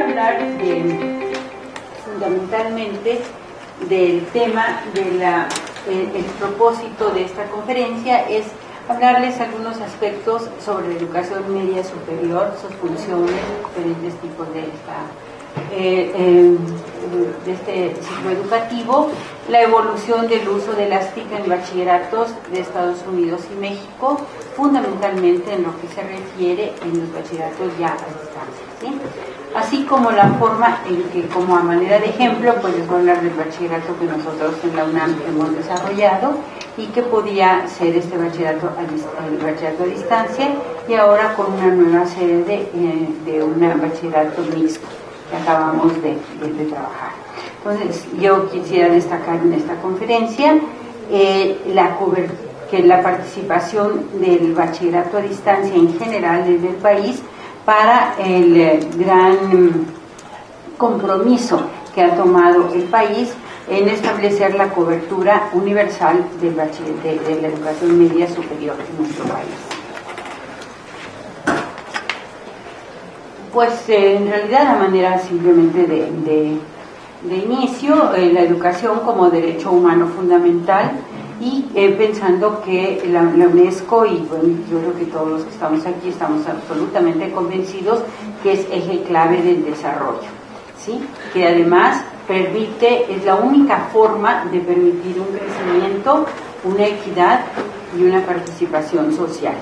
hablar fundamentalmente del tema de propósito de esta conferencia es hablarles algunos aspectos sobre la educación media superior, sus funciones, diferentes tipos de esta eh, eh, de este ciclo educativo, la evolución del uso de las TIC en bachilleratos de Estados Unidos y México, fundamentalmente en lo que se refiere en los bachilleratos ya a distancia. Así como la forma en que, como a manera de ejemplo, pues les voy a hablar del bachillerato que nosotros en la UNAM hemos desarrollado y que podía ser este bachillerato a, el bachillerato a distancia y ahora con una nueva sede de, eh, de un bachillerato mixto que acabamos de, trabajar. Entonces, yo quisiera destacar en esta conferencia eh, la que la participación del bachillerato a distancia en general desde el país para el eh, gran compromiso que ha tomado el país en establecer la cobertura universal de la educación media superior en nuestro país. Pues eh, en realidad la manera simplemente de, inicio, eh, la educación como derecho humano fundamental y eh, pensando que la, UNESCO y bueno, yo creo que todos los que estamos aquí estamos absolutamente convencidos que es eje clave del desarrollo, ¿sí? que además permite, es la única forma de permitir un crecimiento, una equidad y una participación social.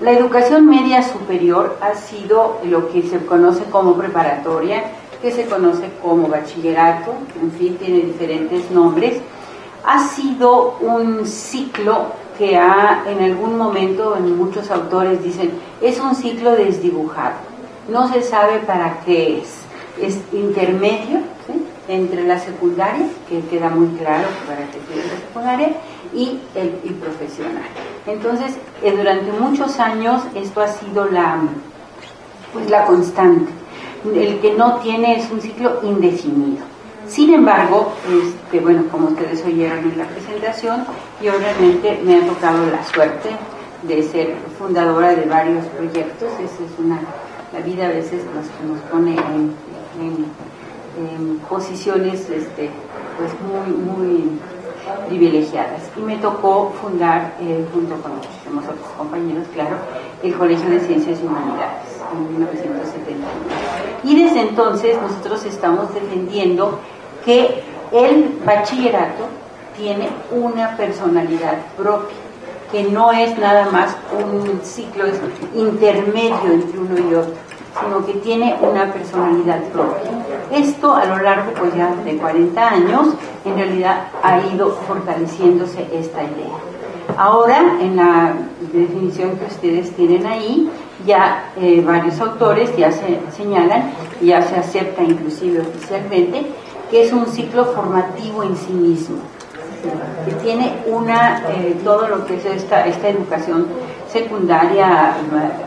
La educación media superior ha sido lo que se conoce como preparatoria, que se conoce como bachillerato, en fin, tiene diferentes nombres. Ha sido un ciclo que ha, en algún momento, en muchos autores dicen, es un ciclo desdibujado. No se sabe para qué es. Es intermedio entre la secundaria, que queda muy claro para qué es la secundaria, y el profesional. Entonces, eh, durante muchos años esto ha sido la, pues, la constante. El que no tiene es un ciclo indefinido. Sin embargo, este, bueno, como ustedes oyeron en la presentación, yo realmente me ha tocado la suerte de ser fundadora de varios proyectos. Esa es una, la vida a veces nos, nos pone en, posiciones este, pues muy, muy privilegiadas. Y me tocó fundar, eh, junto con muchísimos otros compañeros, claro, el Colegio de Ciencias y Humanidades en 1971. Y desde entonces nosotros estamos defendiendo que el bachillerato tiene una personalidad propia, que no es nada más un ciclo intermedio entre uno y otro, sino que tiene una personalidad propia. Esto a lo largo pues ya de 40 años en realidad ha ido fortaleciéndose esta idea. Ahora, en la definición que ustedes tienen ahí, ya eh, varios autores ya se señalan, ya se acepta inclusive oficialmente, que es un ciclo formativo en sí mismo, que tiene una, eh, todo lo que es esta, esta educación secundaria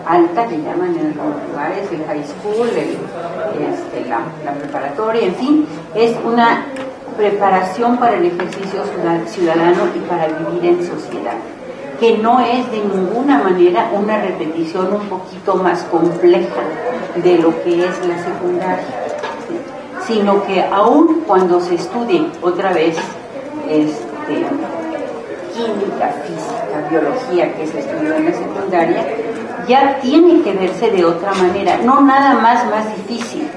alta, que llaman en algunos lugares, el high school, este, la preparatoria, en fin, es una preparación para el ejercicio ciudadano y para vivir en sociedad, que no es de ninguna manera una repetición un poquito más compleja de lo que es la secundaria, sino que aún cuando se estudie otra vez este, química, física, biología, que se estudió en la secundaria, ya tiene que verse de otra manera, no nada más más difícil,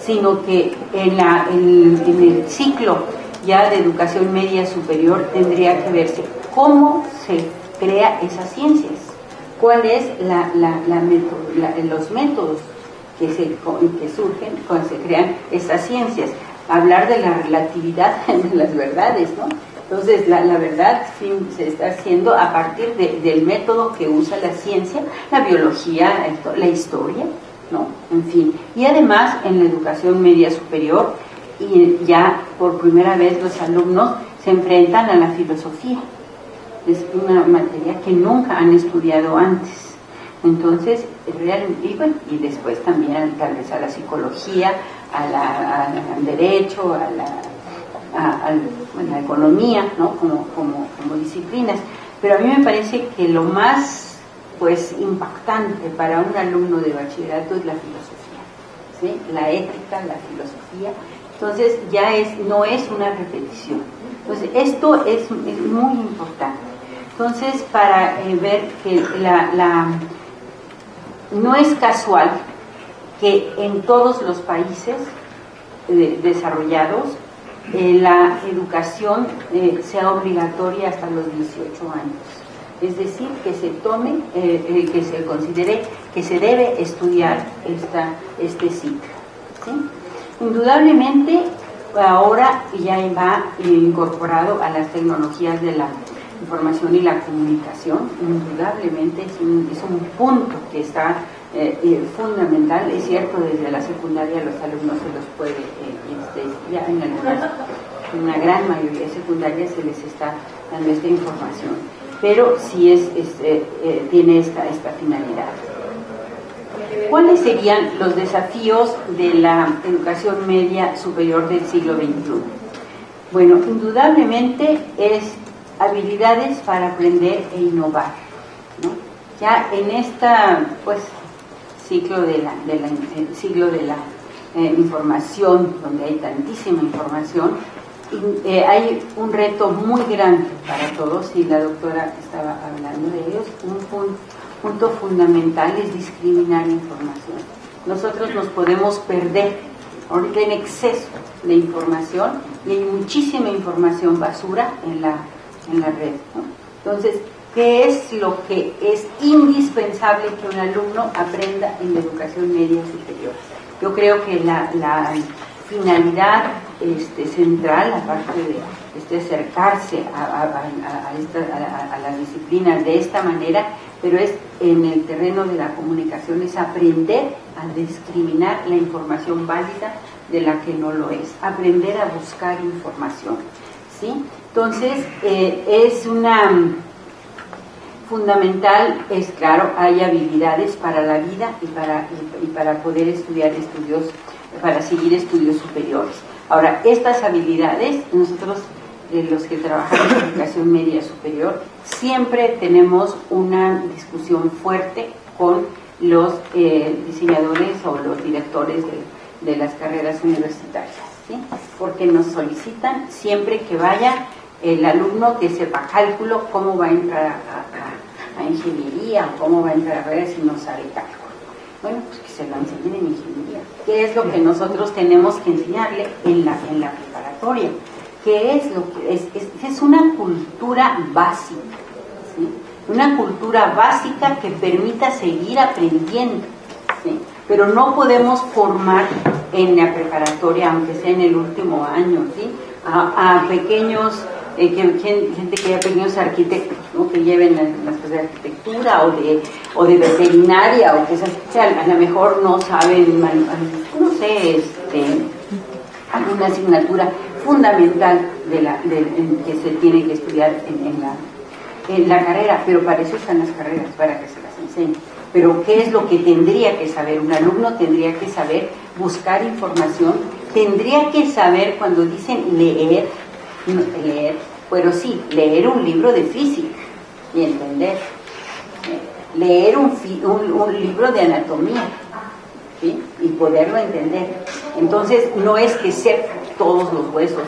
sino que en, la, en, el ciclo ya de educación media superior tendría que verse cómo se crea esas ciencias, cuáles la, la, los métodos que, se, que surgen cuando se crean esas ciencias. Hablar de la relatividad de las verdades, ¿no? Entonces, la, la verdad se está haciendo a partir del método que usa la ciencia, la biología, la historia, ¿no? En fin. Y además, en la educación media superior, y ya por primera vez los alumnos se enfrentan a la filosofía. Es una materia que nunca han estudiado antes. Entonces, realmente, y, después también tal vez a la psicología, al derecho, a la, la economía, ¿no? como, como, disciplinas. Pero a mí me parece que lo más pues impactante para un alumno de bachillerato es la filosofía. la ética, la filosofía. Entonces ya es, no es una repetición. Entonces esto es, muy importante. Entonces para eh, ver que la, no es casual que en todos los países eh, desarrollados eh, la educación sea obligatoria hasta los 18 años es decir, que se tome, eh, eh, que se considere que se debe estudiar esta, este ciclo. Indudablemente, ahora ya va incorporado a las tecnologías de la información y la comunicación, indudablemente es un, es un punto que está eh, fundamental, es cierto, desde la secundaria los alumnos se los puede, este, ya en, en una gran mayoría de secundarias se les está dando esta información pero sí es, eh, eh, tiene esta, esta finalidad. ¿Cuáles serían los desafíos de la educación media superior del siglo XXI? Bueno, indudablemente es habilidades para aprender e innovar. Ya en este pues, ciclo de la, de la la eh, información, donde hay tantísima información, eh, hay un reto muy grande para todos y la doctora estaba hablando de ellos. Un punto fundamental es discriminar información. Nosotros nos podemos perder ahorita en exceso de información y hay muchísima información basura en la, en la red. Entonces, ¿qué es lo que es indispensable que un alumno aprenda en la educación media superior? Yo creo que la, la finalidad este, central, aparte de este, acercarse a, a, las disciplinas de esta manera, pero es en el terreno de la comunicación, es aprender a discriminar la información válida de la que no lo es, aprender a buscar información. Entonces, eh, es una fundamental, es claro, hay habilidades para la vida y para, para poder estudiar estudios para seguir estudios superiores. Ahora, estas habilidades, nosotros eh, los que trabajamos en educación media superior, siempre tenemos una discusión fuerte con los eh, diseñadores o los directores de, las carreras universitarias, porque nos solicitan siempre que vaya el alumno que sepa cálculo, cómo va a entrar a, a ingeniería, cómo va a entrar a redes si no sabe cálculo. Bueno, pues que se lo enseñen en ingeniería. ¿Qué es lo que nosotros tenemos que enseñarle en la, en la preparatoria? ¿Qué es lo que es? Es, una cultura básica, una cultura básica que permita seguir aprendiendo, pero no podemos formar en la preparatoria, aunque sea en el último año, ¿sí? a, pequeños eh, gente que haya pequeños arquitectos, que lleven las cosas de arquitectura o de, o de veterinaria, o que sea, a lo mejor no saben, no sé, este, alguna asignatura fundamental de la, que se tiene que estudiar en, la, en la carrera, pero para eso están las carreras, para que se las enseñen. Pero ¿qué es lo que tendría que saber? Un alumno tendría que saber buscar información, tendría que saber cuando dicen leer, leer, pero sí, leer un libro de física y entender, leer un, un, libro de anatomía y poderlo entender. Entonces, no es que sepa todos los huesos,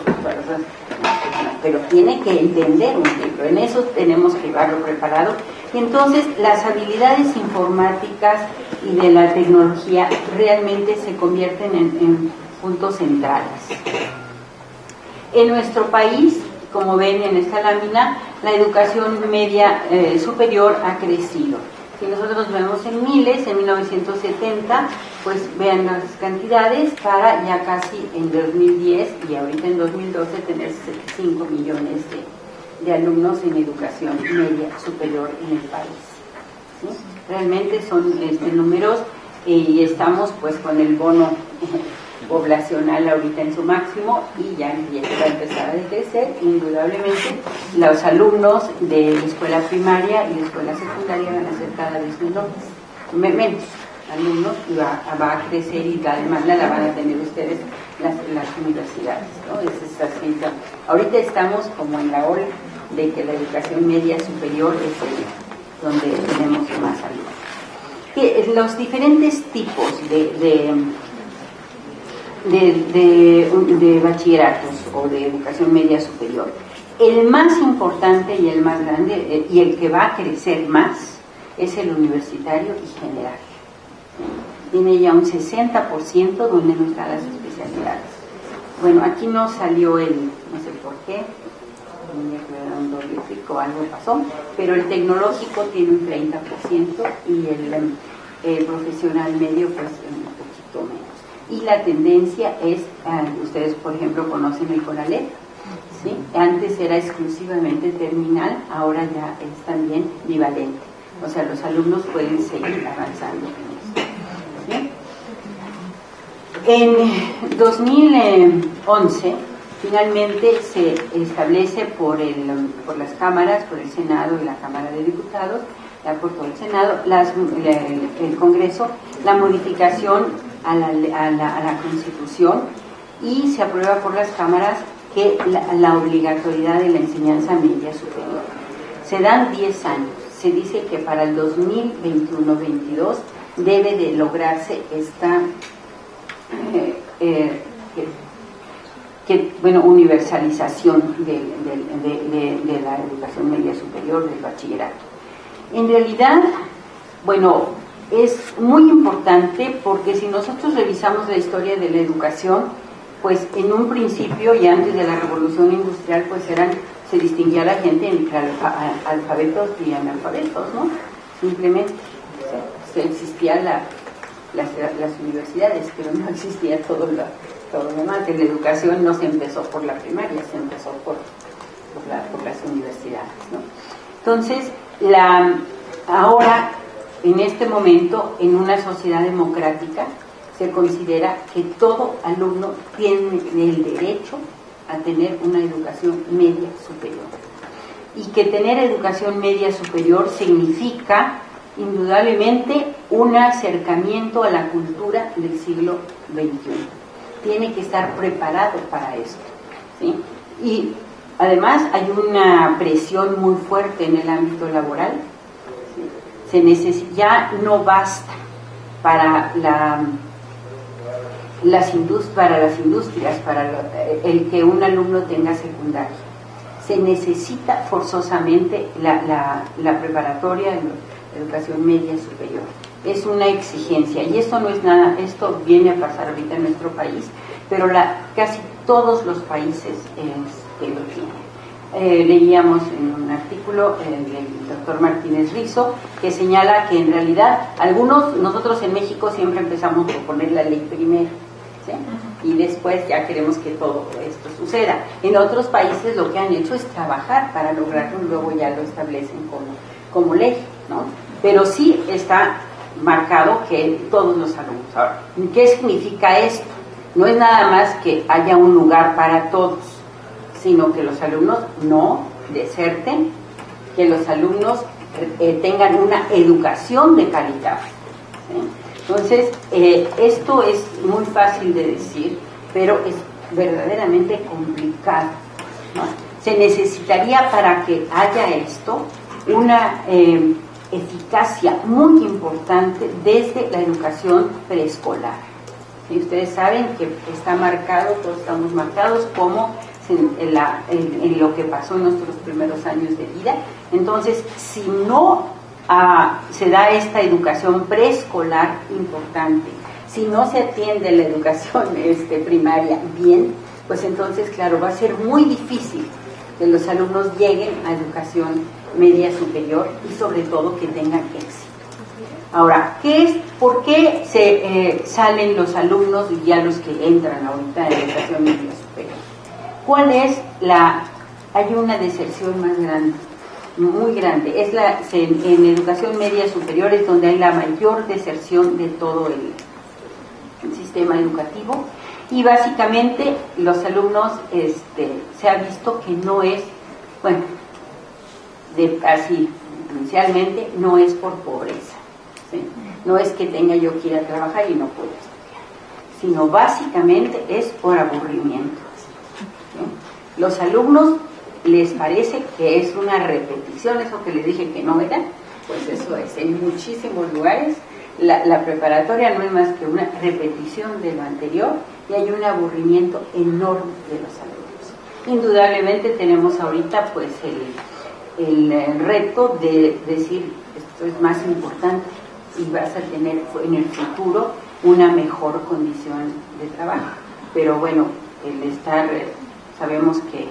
pero tiene que entender un libro. En eso tenemos que llevarlo preparado. Y entonces, las habilidades informáticas y de la tecnología realmente se convierten en puntos centrales. En nuestro país, como ven en esta lámina, la educación media eh, superior ha crecido. Si nosotros vemos en miles, en 1970, pues vean las cantidades para ya casi en 2010 y ahorita en 2012 tener 5 millones de, alumnos en educación media superior en el país. Realmente son este, números eh, y estamos pues con el bono poblacional ahorita en su máximo y ya va a empezar a decrecer. Indudablemente los alumnos de la escuela primaria y la escuela secundaria van a ser cada vez menos alumnos y va, a crecer y la demanda la van a tener ustedes las, las universidades. ¿no? Es Ahorita estamos como en la hora de que la educación media superior es donde tenemos más alumnos. Que los diferentes tipos de de, de, bachilleratos o de educación media superior. El más importante y el más grande eh, y el que va a crecer más es el universitario y general. Tiene ya un 60% donde no están las especialidades. Bueno, aquí no salió el, no sé por qué, un o algo pasó, pero el tecnológico tiene un 30% y el profesional medio pues un poquito menos y la tendencia es, ah, ustedes por ejemplo conocen el CONALEP, ¿sí? antes era exclusivamente terminal, ahora ya es también bivalente, o sea, los alumnos pueden seguir avanzando en En 2011, finalmente se establece por, el, por las cámaras, por el Senado y la Cámara de Diputados, por todo el Senado, el Congreso, la modificación a la, Constitución y se aprueba por las cámaras que la, obligatoriedad de la enseñanza media superior. Se dan 10 años. Se dice que para el 2021-22 debe de lograrse esta eh, eh, bueno, universalización de, de, la educación media superior, del bachillerato. En realidad, bueno, es muy importante porque si nosotros revisamos la historia de la educación, pues en un principio y antes de la revolución industrial, pues eran, se distinguía la gente entre alfabetos y analfabetos, ¿no? Simplemente se existían las, universidades, pero no existía todo lo, todo lo demás. la educación no se empezó por la primaria, se empezó por, por, las universidades, ¿no? Entonces, la, ahora en este momento, en una sociedad democrática, se considera que todo alumno tiene el derecho a tener una educación media superior. Y que tener educación media superior significa indudablemente un acercamiento a la cultura del siglo XXI. Tiene que estar preparado para esto. Y además hay una presión muy fuerte en el ámbito laboral se necesita, ya no basta para la, las, para las industrias, para el que un alumno tenga secundaria. Se necesita forzosamente la, la, preparatoria, la educación media superior. Es una exigencia y esto no es nada, esto viene a pasar ahorita en nuestro país, pero la, casi todos los países es, lo tienen. Eh, leíamos en un artículo del doctor Martínez Rizo que señala que en realidad algunos, nosotros en México siempre empezamos por poner la ley primero y después ya queremos que todo esto suceda. En otros países lo que han hecho es trabajar para lograrlo y luego ya lo establecen como, como ley, ¿no? Pero sí está marcado que todos los alumnos. Ahora, ¿qué significa esto? No es nada más que haya un lugar para todos sino que los alumnos no deserten, que los alumnos eh, tengan una educación de calidad. Entonces, eh, esto es muy fácil de decir, pero es verdaderamente complicado. Se necesitaría para que haya esto una eh, eficacia muy importante desde la educación preescolar. Y ustedes saben que está marcado, todos estamos marcados como en, lo que pasó en nuestros primeros años de vida. Entonces, si no ah, se da esta educación preescolar importante, si no se atiende la educación este, primaria bien, pues entonces, claro, va a ser muy difícil que los alumnos lleguen a educación media superior y sobre todo que tengan éxito. Ahora, ¿qué es, ¿por qué se eh, salen los alumnos y ya los que entran ahorita en educación media? ¿Cuál es la... Hay una deserción más grande, muy grande. Es la, en, educación media superior es donde hay la mayor deserción de todo el, sistema educativo y básicamente los alumnos este, se ha visto que no es, bueno, así inicialmente no es por pobreza, no es que tenga yo que ir a trabajar y no puedo estudiar, sino básicamente es por aburrimiento. Los alumnos les parece que es una repetición, eso que les dije que no era, pues eso es, en muchísimos lugares la, preparatoria no es más que una repetición de lo anterior y hay un aburrimiento enorme de los alumnos. Indudablemente tenemos ahorita pues el, el reto de decir esto es más importante y vas a tener en el futuro una mejor condición de trabajo. Pero bueno, el estar, sabemos que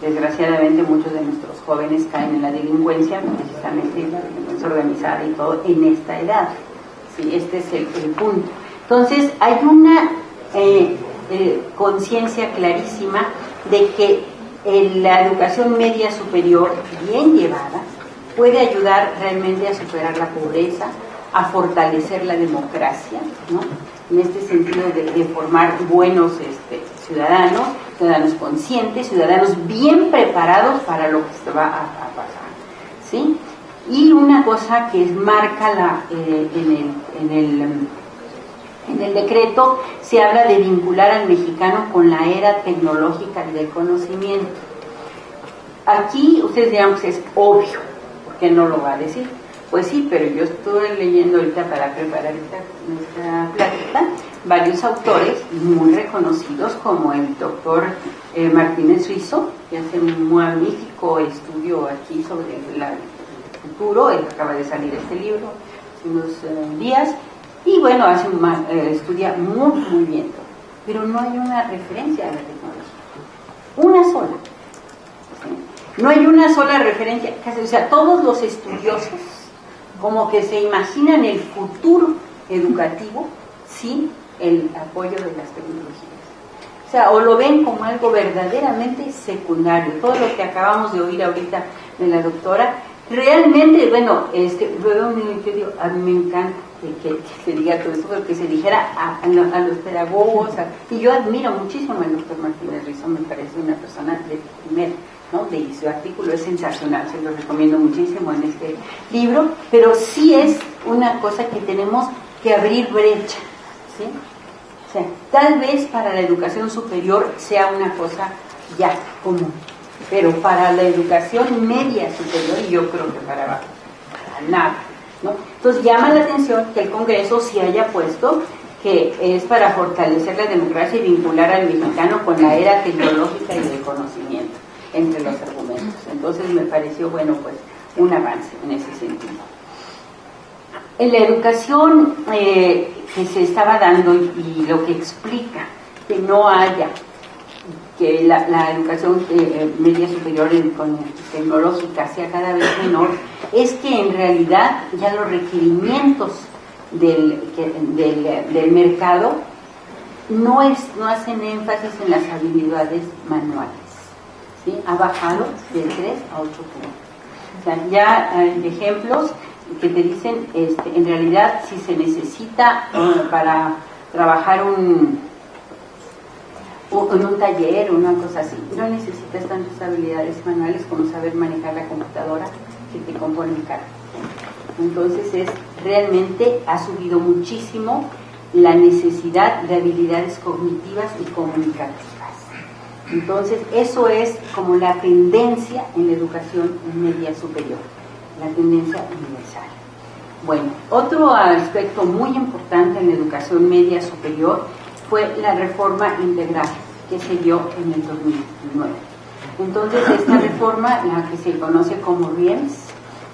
desgraciadamente muchos de nuestros jóvenes caen en la delincuencia, precisamente la delincuencia organizada y todo, en esta edad. Sí, este es el, punto. Entonces, hay una eh, eh, conciencia clarísima de que la educación media superior, bien llevada, puede ayudar realmente a superar la pobreza, a fortalecer la democracia, ¿no? en este sentido de, formar buenos este, ciudadanos, ciudadanos conscientes, ciudadanos bien preparados para lo que se va a, pasar. ¿sí? Y una cosa que marca la, eh, en, el, en, el, en el decreto, se habla de vincular al mexicano con la era tecnológica del conocimiento. Aquí ustedes dirán, pues, es obvio, porque no lo va a decir pues sí, pero yo estuve leyendo ahorita para preparar esta, nuestra plática varios autores muy reconocidos como el doctor eh, Martínez Suizo, que hace un magnífico estudio aquí sobre el futuro, acaba de salir este libro hace unos eh, días, y bueno, hace un, eh, estudia muy, muy bien pero no hay una referencia a la tecnología, una sola. No hay una sola referencia, o sea, todos los estudiosos como que se imaginan el futuro educativo sin el apoyo de las tecnologías. O sea, o lo ven como algo verdaderamente secundario. Todo lo que acabamos de oír ahorita de la doctora, realmente, bueno, este, luego digo, a mí me encanta que, se diga todo eso, que se dijera a, los pedagogos, y yo admiro muchísimo al doctor Martínez Rizzo, me parece una persona de primer ¿no? de su artículo es sensacional, se lo recomiendo muchísimo en este libro, pero sí es una cosa que tenemos que abrir brecha. ¿sí? O sea, tal vez para la educación superior sea una cosa ya común, pero para la educación media superior, yo creo que para, para nada. ¿no? Entonces llama la atención que el Congreso sí haya puesto que es para fortalecer la democracia y vincular al mexicano con la era tecnológica y del conocimiento entre los argumentos. Entonces me pareció, bueno, pues un avance en ese sentido. En la educación eh, que se estaba dando y, lo que explica que no haya, que la, educación eh, media superior tecnológica sea cada vez menor, es que en realidad ya los requerimientos del, del, mercado no, es, no hacen énfasis en las habilidades manuales ha bajado de 3 a 8 puntos. ya hay ejemplos que te dicen, este, en realidad, si se necesita eh, para trabajar un, en un taller o una cosa así, no necesitas tantas habilidades manuales como saber manejar la computadora que te compone el carro. Entonces es realmente ha subido muchísimo la necesidad de habilidades cognitivas y comunicativas. Entonces, eso es como la tendencia en la educación media superior, la tendencia universal. Bueno, otro aspecto muy importante en la educación media superior fue la reforma integral que se dio en el 2009. Entonces, esta reforma, la que se conoce como RIEMS,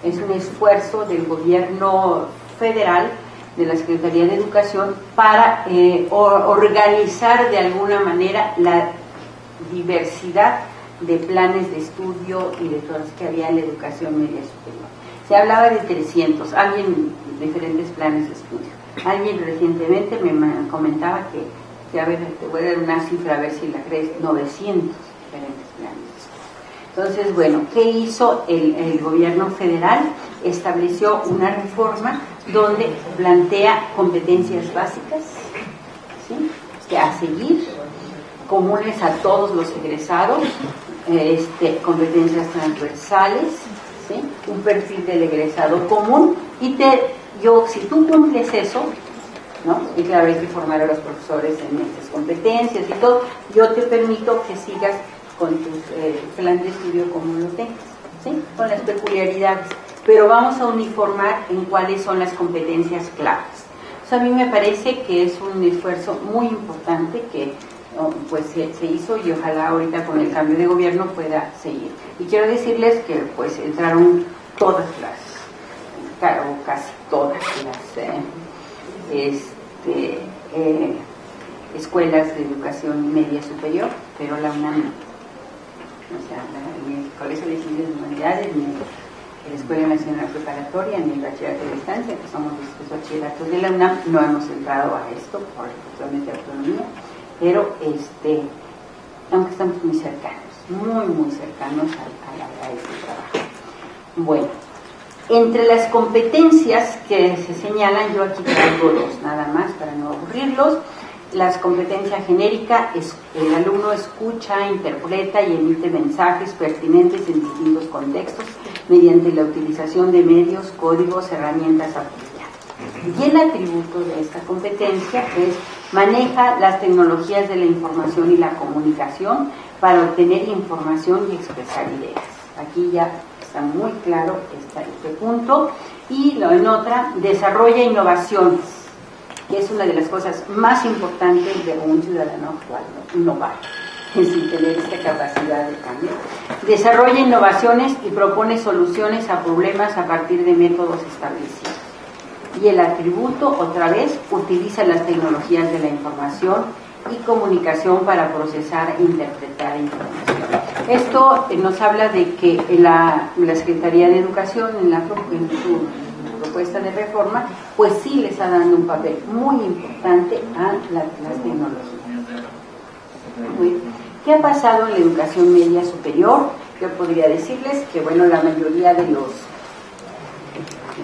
es un esfuerzo del gobierno federal, de la Secretaría de Educación, para eh, organizar de alguna manera la diversidad de planes de estudio y de todas que había en la educación media superior. Se hablaba de 300, alguien, diferentes planes de estudio. Alguien recientemente me comentaba que, que, a ver, te voy a dar una cifra a ver si la crees, 900 diferentes planes. Entonces, bueno, ¿qué hizo el, el gobierno federal? Estableció una reforma donde plantea competencias básicas ¿sí? que a seguir comunes a todos los egresados, este, competencias transversales, un perfil del egresado común y te, yo, si tú cumples eso, ¿no? y claro, hay que formar a los profesores en estas competencias y todo, yo te permito que sigas con tu eh, plan de estudio como lo tengas, ¿sí? con las peculiaridades, pero vamos a uniformar en cuáles son las competencias claves. a mí me parece que es un esfuerzo muy importante que pues se, hizo y ojalá ahorita con el cambio de gobierno pueda seguir. Y quiero decirles que pues entraron todas las, o casi todas las eh, este, eh, escuelas de educación media superior, pero la UNAM. O sea, ni el Colegio de Ciencias de Humanidades, ni la Escuela Nacional Preparatoria, ni el Bachillerato de Distancia, que somos los bachilleratos de la UNAM, no hemos entrado a esto por de autonomía pero este, aunque estamos muy cercanos, muy, muy cercanos a, este trabajo. Bueno, entre las competencias que se señalan, yo aquí traigo dos nada más para no aburrirlos. Las competencias genérica, es, el alumno escucha, interpreta y emite mensajes pertinentes en distintos contextos mediante la utilización de medios, códigos, herramientas. Y el atributo de esta competencia es Maneja las tecnologías de la información y la comunicación para obtener información y expresar ideas. Aquí ya está muy claro este, punto. Y en otra, desarrolla innovaciones, que es una de las cosas más importantes de un ciudadano actual, innovar, sin tener esta capacidad de cambio. Desarrolla innovaciones y propone soluciones a problemas a partir de métodos establecidos y el atributo, otra vez, utiliza las tecnologías de la información y comunicación para procesar e interpretar información. Esto nos habla de que la, Secretaría de Educación, en, la, su propuesta de reforma, pues sí le está dando un papel muy importante a las tecnologías. ¿Qué ha pasado en la educación media superior? Yo podría decirles que, bueno, la mayoría de los...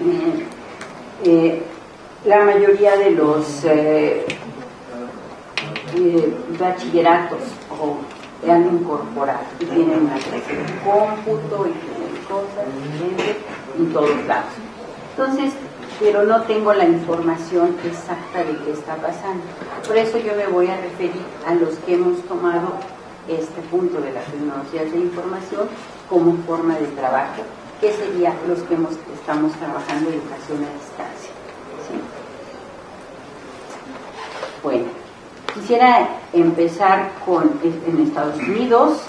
Eh, la mayoría de los eh, eh, bachilleratos o han incorporado y tienen una clase de cómputo y tienen cosas en todos lados. Entonces, pero no tengo la información exacta de qué está pasando. Por eso yo me voy a referir a los que hemos tomado este punto de las tecnologías de información como forma de trabajo ¿Qué serían los que estamos trabajando educación a distancia. Bueno, quisiera empezar con en Estados Unidos.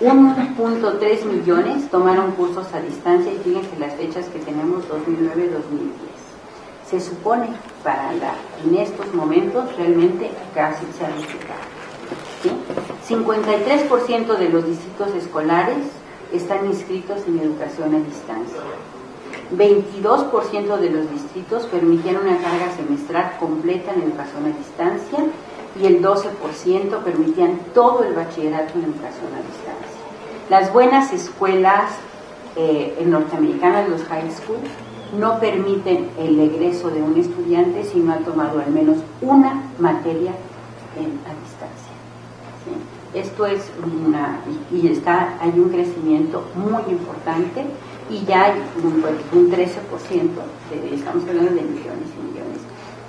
1.3 millones tomaron cursos a distancia y fíjense las fechas que tenemos 2009-2010. Se supone para la, en estos momentos realmente casi se ha duplicado. 53% de los distritos escolares están inscritos en educación a distancia. 22% de los distritos permitieron una carga semestral completa en educación a distancia y el 12% permitían todo el bachillerato en educación a distancia. Las buenas escuelas eh, norteamericanas, los high school, no permiten el egreso de un estudiante si no ha tomado al menos una materia en, a distancia. Esto es una, y está, hay un crecimiento muy importante y ya hay un, 13%, de, estamos hablando de millones y millones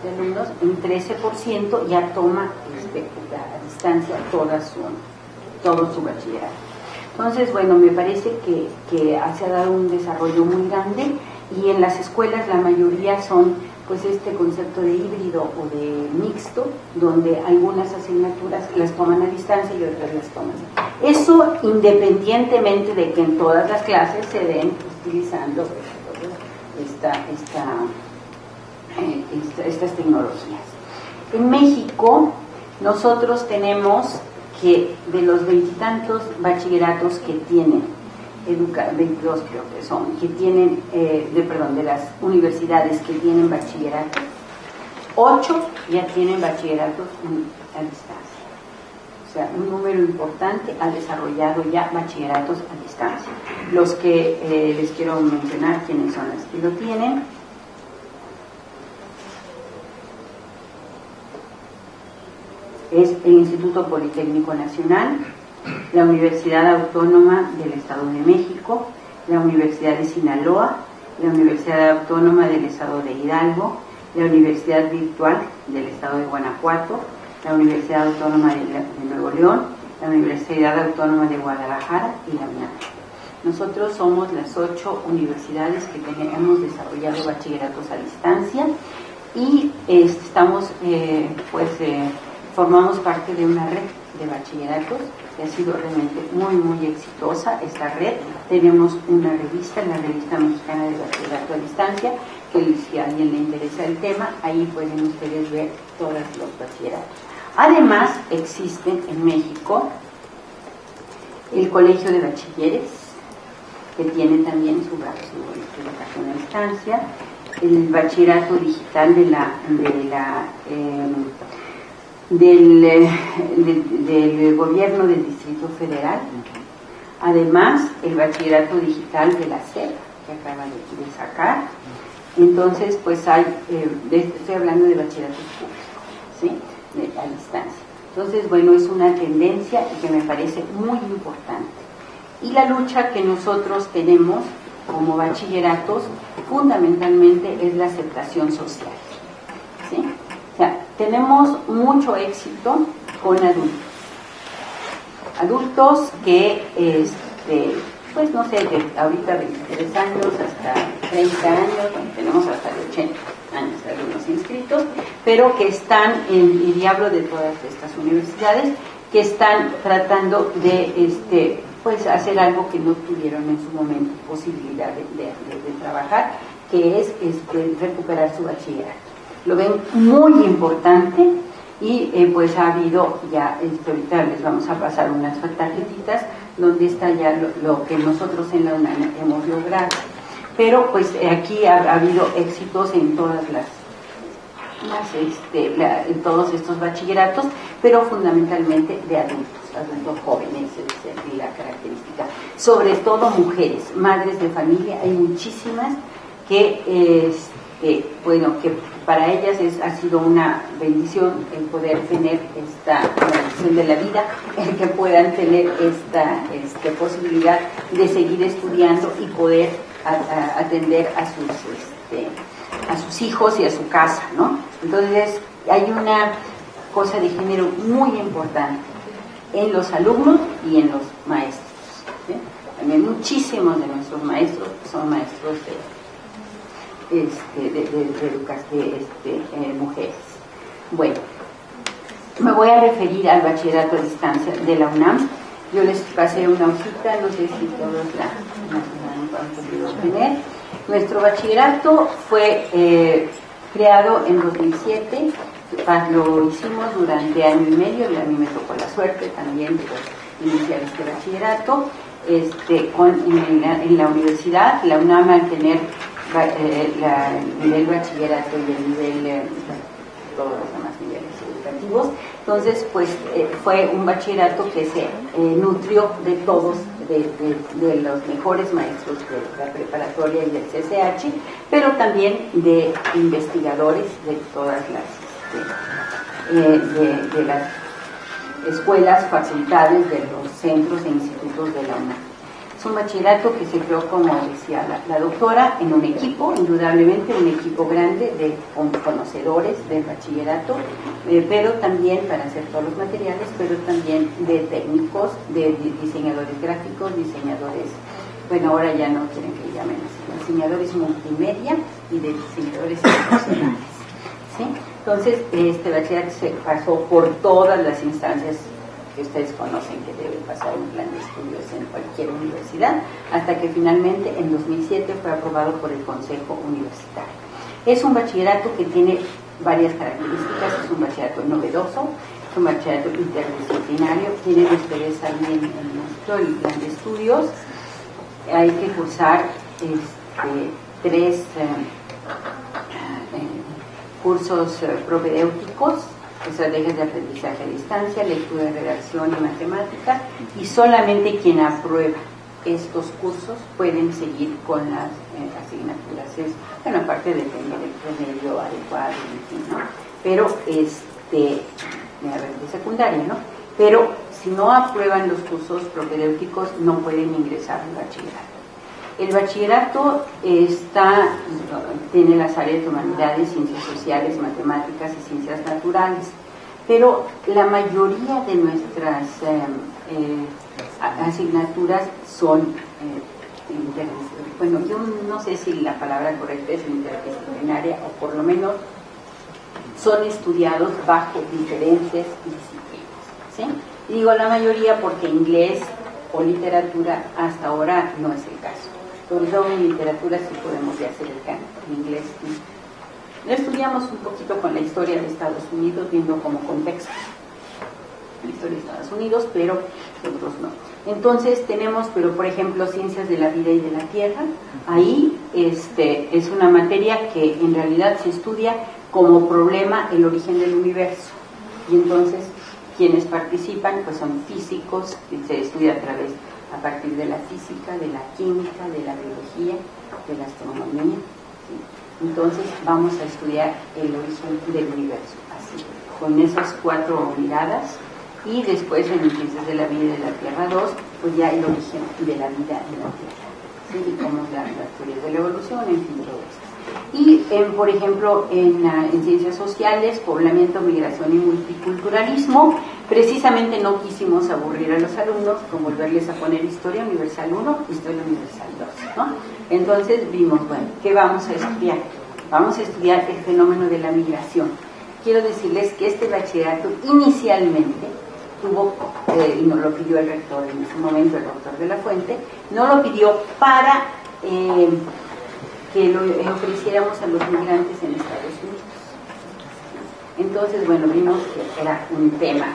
de alumnos, un 13% ya toma este, a distancia toda su, todo su bachillerato. Entonces, bueno, me parece que, que se ha dado un desarrollo muy grande y en las escuelas la mayoría son pues este concepto de híbrido o de mixto, donde algunas asignaturas las toman a distancia y otras las toman. Eso independientemente de que en todas las clases se den utilizando eh, estas tecnologías. En México nosotros tenemos que de los veintitantos bachilleratos que tienen educa 22 creo que son, que tienen, eh, de, perdón, de las universidades que tienen bachillerato, 8 ya tienen bachilleratos a distancia. O sea, un número importante ha desarrollado ya bachilleratos a distancia. Los que eh, les quiero mencionar quiénes son los que lo tienen. Es el Instituto Politécnico Nacional, la Universidad Autónoma del Estado de México, la Universidad de Sinaloa, la Universidad Autónoma del Estado de Hidalgo, la Universidad Virtual del Estado de Guanajuato, la Universidad Autónoma de, Nuevo León, la Universidad Autónoma de Guadalajara y la UNAM. Nosotros somos las ocho universidades que tenemos desarrollado bachilleratos a distancia y estamos, eh, pues, eh, formamos parte de una red de bachilleratos ha sido realmente muy, muy exitosa esta red. Tenemos una revista, la Revista Mexicana de Bachillerato a Distancia, que si a alguien le interesa el tema, ahí pueden ustedes ver todos los bachilleratos. Además, existe en México el Colegio de Bachilleres, que tiene también su, su educación a distancia, el bachillerato digital de la, de la em, del, del, gobierno del Distrito Federal, además el bachillerato digital de la SEP, que acaba de, sacar. Entonces, pues hay, eh, estoy hablando de bachillerato público, ¿sí? a distancia. Entonces, bueno, es una tendencia que me parece muy importante. Y la lucha que nosotros tenemos como bachilleratos fundamentalmente es la aceptación social. ¿sí? Tenemos mucho éxito con adultos. Adultos que, este, pues no sé, de ahorita 23 años hasta 30 años, tenemos hasta de 80 años algunos inscritos, pero que están en, y diablo de todas estas universidades, que están tratando de este, pues hacer algo que no tuvieron en su momento posibilidad de, trabajar, que es este, recuperar su bachillerato. Lo ven muy importante y eh, pues ha habido ya, este, ahorita les vamos a pasar unas tarjetitas donde está ya lo, que nosotros en la UNAM hemos logrado. Pero pues aquí ha, habido éxitos en todas las este, en todos estos bachilleratos, pero fundamentalmente de adultos adultos jóvenes, es la característica. Sobre todo mujeres, madres de familia, hay muchísimas que, este, bueno, que para ellas es, ha sido una bendición el poder tener esta bendición de la vida, el que puedan tener esta este, posibilidad de seguir estudiando y poder atender a sus, este, a sus hijos y a su casa, ¿no? Entonces, hay una cosa de género muy importante en los alumnos y en los maestros. También muchísimos de nuestros maestros son maestros de, este, de, de, este, eh, mujeres. Bueno, me voy a referir al bachillerato a distancia de la UNAM. Yo les pasé una hojita, no sé si todos la, han podido tener. Nuestro bachillerato fue eh, creado en 2007 lo hicimos durante año y medio y a mí me tocó la suerte también de iniciar este bachillerato. Este, en, la, universidad, la UNAM al tener eh, el nivel bachillerato y el nivel, eh, todos los demás niveles educativos, entonces pues eh, fue un bachillerato que se nutrió de todos, de, los mejores maestros de la preparatoria y del CCH, pero también de investigadores de todas las eh, de, las escuelas, facultades, de los centros e institutos de la UNAM. Es un bachillerato que se creó, como decía la, doctora, en un equipo, indudablemente un equipo grande de conocedores del bachillerato, eh, pero también para hacer todos los materiales, pero también de técnicos, de diseñadores gráficos, diseñadores, bueno, ahora ya no quieren que llamen así, diseñadores multimedia y de diseñadores profesionales. ¿sí? Entonces, este bachillerato se pasó por todas las instancias que ustedes conocen que debe pasar un plan de estudios en cualquier universidad, hasta que finalmente en 2007 fue aprobado por el Consejo Universitario. Es un bachillerato que tiene varias características, es un bachillerato novedoso, es un bachillerato interdisciplinario, tienen ustedes ahí en, nuestro plan de estudios, hay que cursar este, tres... Eh, cursos eh, propedéuticos, estrategias de aprendizaje a distancia, lectura, redacción y matemáticas, y solamente quien aprueba estos cursos pueden seguir con las eh, asignaturas. Es, bueno, aparte depende del promedio adecuado, ¿no? Pero, este, de secundaria, ¿no? Pero si no aprueban los cursos propedéuticos, no pueden ingresar al bachillerato. El bachillerato está, tiene las áreas de humanidades, ciencias sociales, matemáticas y ciencias naturales, pero la mayoría de nuestras eh, eh, asignaturas son eh, bueno, yo no sé si la palabra correcta es interdisciplinaria o por lo menos son estudiados bajo diferentes disciplinas. digo la mayoría porque inglés o literatura hasta ahora no es el caso. En literatura sí podemos ya hacer el cambio, en inglés Estudiamos un poquito con la historia de Estados Unidos, viendo como contexto la historia de Estados Unidos, pero otros no. Entonces tenemos, pero por ejemplo, ciencias de la vida y de la tierra. Ahí este, es una materia que en realidad se estudia como problema el origen del universo. Y entonces quienes participan pues son físicos, se estudia a través, a partir de la física, de la química, de la biología, de la astronomía. Entonces vamos a estudiar el origen del universo, así, con esas cuatro miradas y después en Ciencias de la Vida de la Tierra 2, pues ya el origen de la vida en la Tierra, ¿sí? y cómo la, las teorías de la evolución, en fin, todo esto. Y, en, por ejemplo, en, en, ciencias sociales, poblamiento, migración y multiculturalismo, precisamente no quisimos aburrir a los alumnos con volverles a poner historia universal 1, historia universal 2. ¿no? Entonces vimos, bueno, ¿qué vamos a estudiar? Vamos a estudiar el fenómeno de la migración. Quiero decirles que este bachillerato inicialmente tuvo, eh, y nos lo pidió el rector en ese momento, el doctor de la Fuente, no lo pidió para eh, que lo ofreciéramos a los migrantes en Estados Unidos. Entonces, bueno, vimos que era un tema,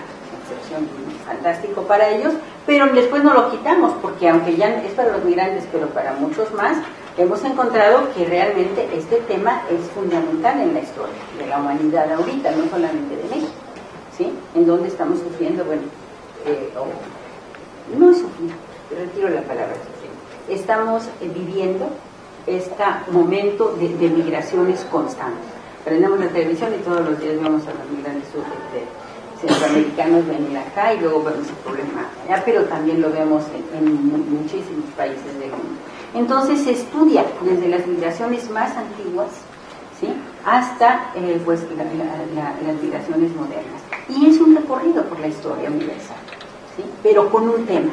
fantástico para ellos, pero después no lo quitamos, porque aunque ya es para los migrantes, pero para muchos más, hemos encontrado que realmente este tema es fundamental en la historia de la humanidad ahorita, no solamente de México. ¿sí? En donde estamos sufriendo, bueno, eh, no es sufrir, retiro la palabra estamos viviendo este momento de, migraciones constantes. Prendemos la televisión y todos los días vemos a los migrantes centroamericanos venir acá y luego vemos el problema allá, pero también lo vemos en, muchísimos países del mundo. Entonces se estudia desde las migraciones más antiguas ¿sí? hasta eh, pues, las migraciones modernas. Y es un recorrido por la historia universal, ¿sí? pero con un tema,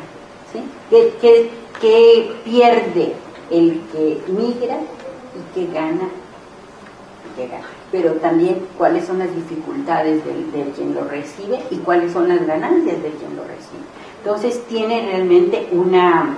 ¿sí? que, que, pierde el que migra y que gana. Pero también cuáles son las dificultades de, quien lo recibe y cuáles son las ganancias de quien lo recibe. Entonces tiene realmente una,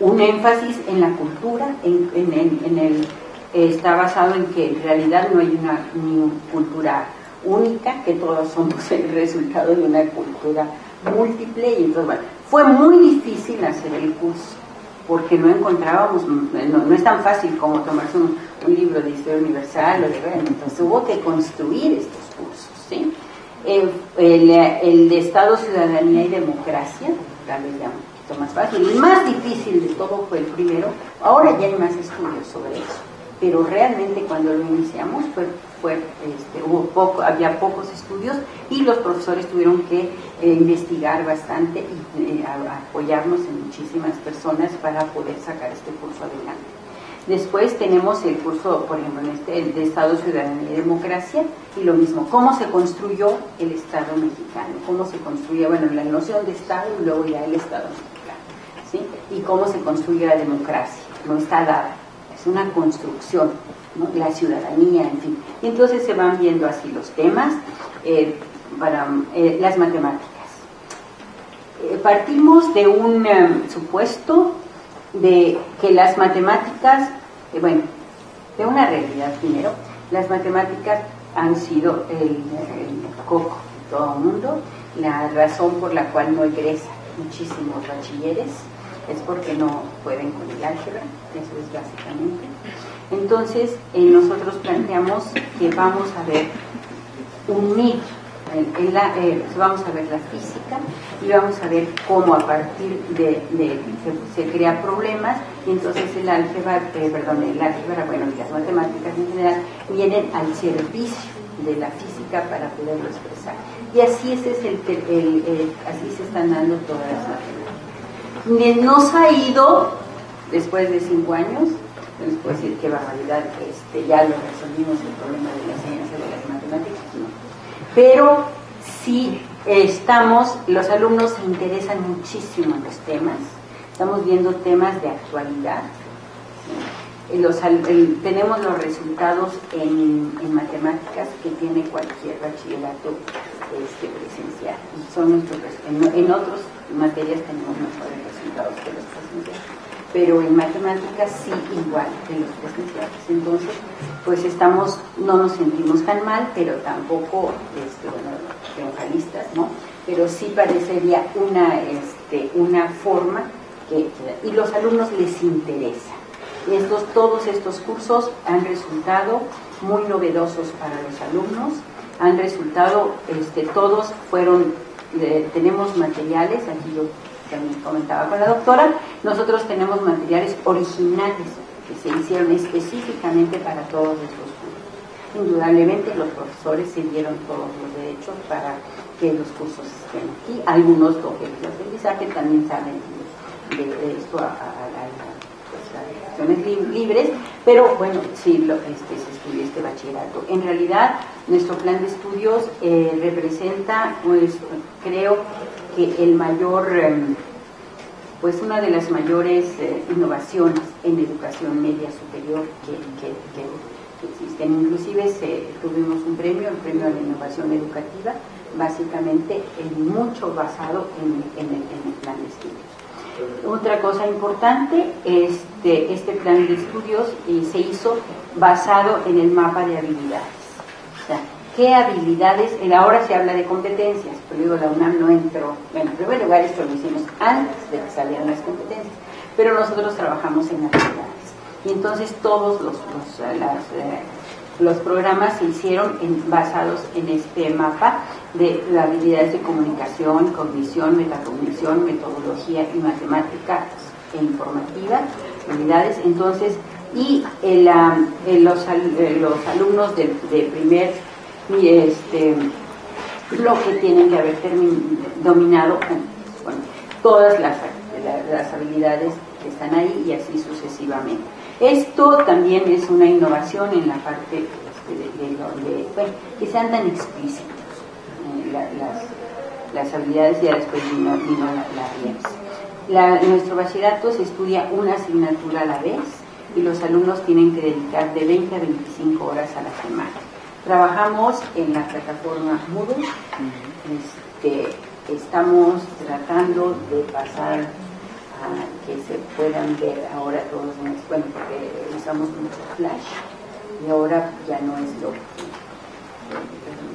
un énfasis en la cultura, en, en, el, está basado en que en realidad no hay una ni cultura única, que todos somos el resultado de una cultura múltiple y entonces bueno, fue muy difícil hacer el curso porque no encontrábamos, no, es tan fácil como tomarse un, libro de historia universal o de entonces hubo que construir estos cursos, ¿sí? El, el, de Estado, Ciudadanía y Democracia, tal vez ya un poquito más fácil, el más difícil de todo fue el primero, ahora ya hay más estudios sobre eso, pero realmente cuando lo iniciamos fue este, hubo había pocos estudios y los profesores tuvieron que eh, investigar bastante y eh, apoyarnos en muchísimas personas para poder sacar este curso adelante. Después tenemos el curso, por ejemplo, en este, de Estado, Ciudadanía y Democracia, y lo mismo, cómo se construyó el Estado mexicano, cómo se construía, bueno, la noción de Estado y luego ya el Estado mexicano. Y cómo se construye la democracia, no está dada, es una construcción la ciudadanía, en fin. Y entonces se van viendo así los temas eh, para eh, las matemáticas. Eh, partimos de un supuesto de que las matemáticas, bueno, de una realidad primero, las matemáticas han sido el, coco de todo el mundo, la razón por la cual no egresa muchísimos bachilleres es porque no pueden con el álgebra, eso es básicamente. Entonces, eh, nosotros planteamos que vamos a ver unir, eh, vamos a ver la física y vamos a ver cómo a partir de, se, crea problemas y entonces el álgebra, eh, perdón, el álgebra, bueno, y las matemáticas en general vienen al servicio de la física para poderlo expresar. Y así, ese es el, así se están dando todas las matemáticas. Nos ha ido, después de cinco años, les puedo decir qué barbaridad, este, ya lo resolvimos el problema de la ciencia de las matemáticas, Pero sí estamos, los alumnos se interesan muchísimo en los temas, estamos viendo temas de actualidad. tenemos los resultados en, matemáticas que tiene cualquier bachillerato este, presencial. Son nuestros, en, en otras materias tenemos mejores resultados que los presenciales pero en matemáticas sí igual que los presenciales. Entonces, pues estamos, no nos sentimos tan mal, pero tampoco, este, bueno, triunfalistas, ¿no? Pero sí parecería una, este, una forma que, y los alumnos les interesa. Estos, todos estos cursos han resultado muy novedosos para los alumnos, han resultado, este, todos fueron, tenemos materiales, aquí yo también comentaba con la doctora, nosotros tenemos materiales originales que se hicieron específicamente para todos estos cursos. Indudablemente los profesores se dieron todos los derechos para que los cursos estén aquí. Algunos objetos de aprendizaje también saben de, esto a, pues, libres, pero bueno, sí lo, este, se estudia este bachillerato. En realidad, nuestro plan de estudios eh, representa, pues, creo que el mayor... Em, pues una de las mayores eh, innovaciones en educación media superior que, existen. Inclusive tuvimos un premio, el premio a la innovación educativa, básicamente en mucho basado en, el, plan de estudios. Otra cosa importante, este, este plan de estudios eh, se hizo basado en el mapa de habilidades. Qué habilidades, ahora se habla de competencias, pero digo, la UNAM no entró, bueno, en primer lugar esto lo hicimos antes de que salieran las competencias, pero nosotros trabajamos en habilidades. Y entonces todos los, eh, eh, los programas se hicieron basados en este mapa de habilidades de comunicación, cognición, metacognición, metodología y matemática e informativa, habilidades. Entonces, y los, los, alumnos de, de primer este, lo que tienen que haber dominado todas las, las, habilidades que están ahí y así sucesivamente. Esto también es una innovación en la parte este, de, donde, que sean tan explícitos eh, las, las, habilidades y ya después vino, la, la nuestro bachillerato se estudia una asignatura a la vez y los alumnos tienen que dedicar de 20 a 25 horas a la semana. Trabajamos en la plataforma Moodle. Este, estamos tratando de pasar a que se puedan ver ahora todos los bueno, porque usamos mucho flash y ahora ya no es lo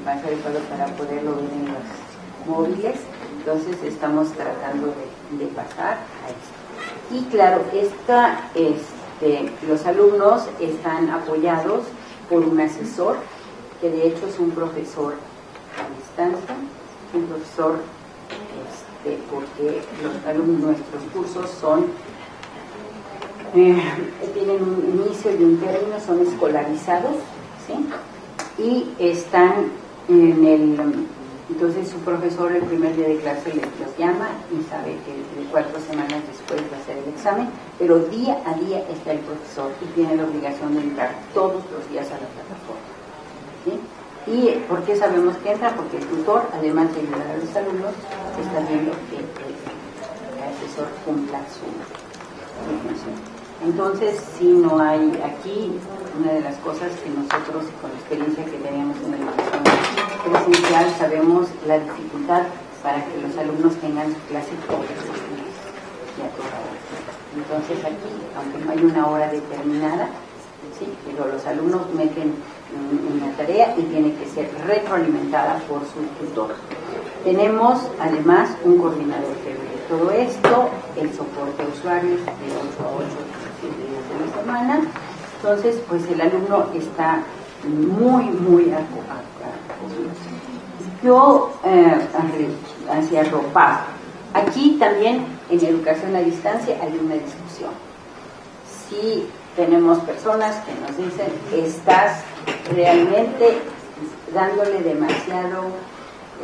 más adecuado para poderlo ver en los móviles. Entonces estamos tratando de, pasar a esto. Y claro, esta, este, los alumnos están apoyados por un asesor que de hecho es un profesor a distancia, un profesor porque nuestros cursos son, eh, tienen un inicio y un término, son escolarizados. Y están en el, entonces su profesor el primer día de clase los llama y sabe que cuatro semanas después va a ser el examen, pero día a día está el profesor y tiene la obligación de entrar todos los días a la plataforma. ¿Y por qué sabemos que entra? Porque el tutor, además de ayudar a los alumnos, está viendo que el asesor cumpla su función. Entonces, si no hay aquí, una de las cosas que nosotros, con la experiencia que tenemos en la educación presencial, sabemos la dificultad para que los alumnos tengan su clase todos los días y a toda hora. Entonces aquí, aunque no hay una hora determinada, sí, pero los alumnos meten una tarea y tiene que ser retroalimentada por su tutor. Tenemos además un coordinador que ve todo esto, el soporte a usuarios de 8 a 8 días de la semana. Entonces, pues el alumno está muy, muy Yo eh, hacia ropa. Aquí también en educación a distancia hay una discusión. Si tenemos personas que nos dicen, estás realmente dándole demasiado,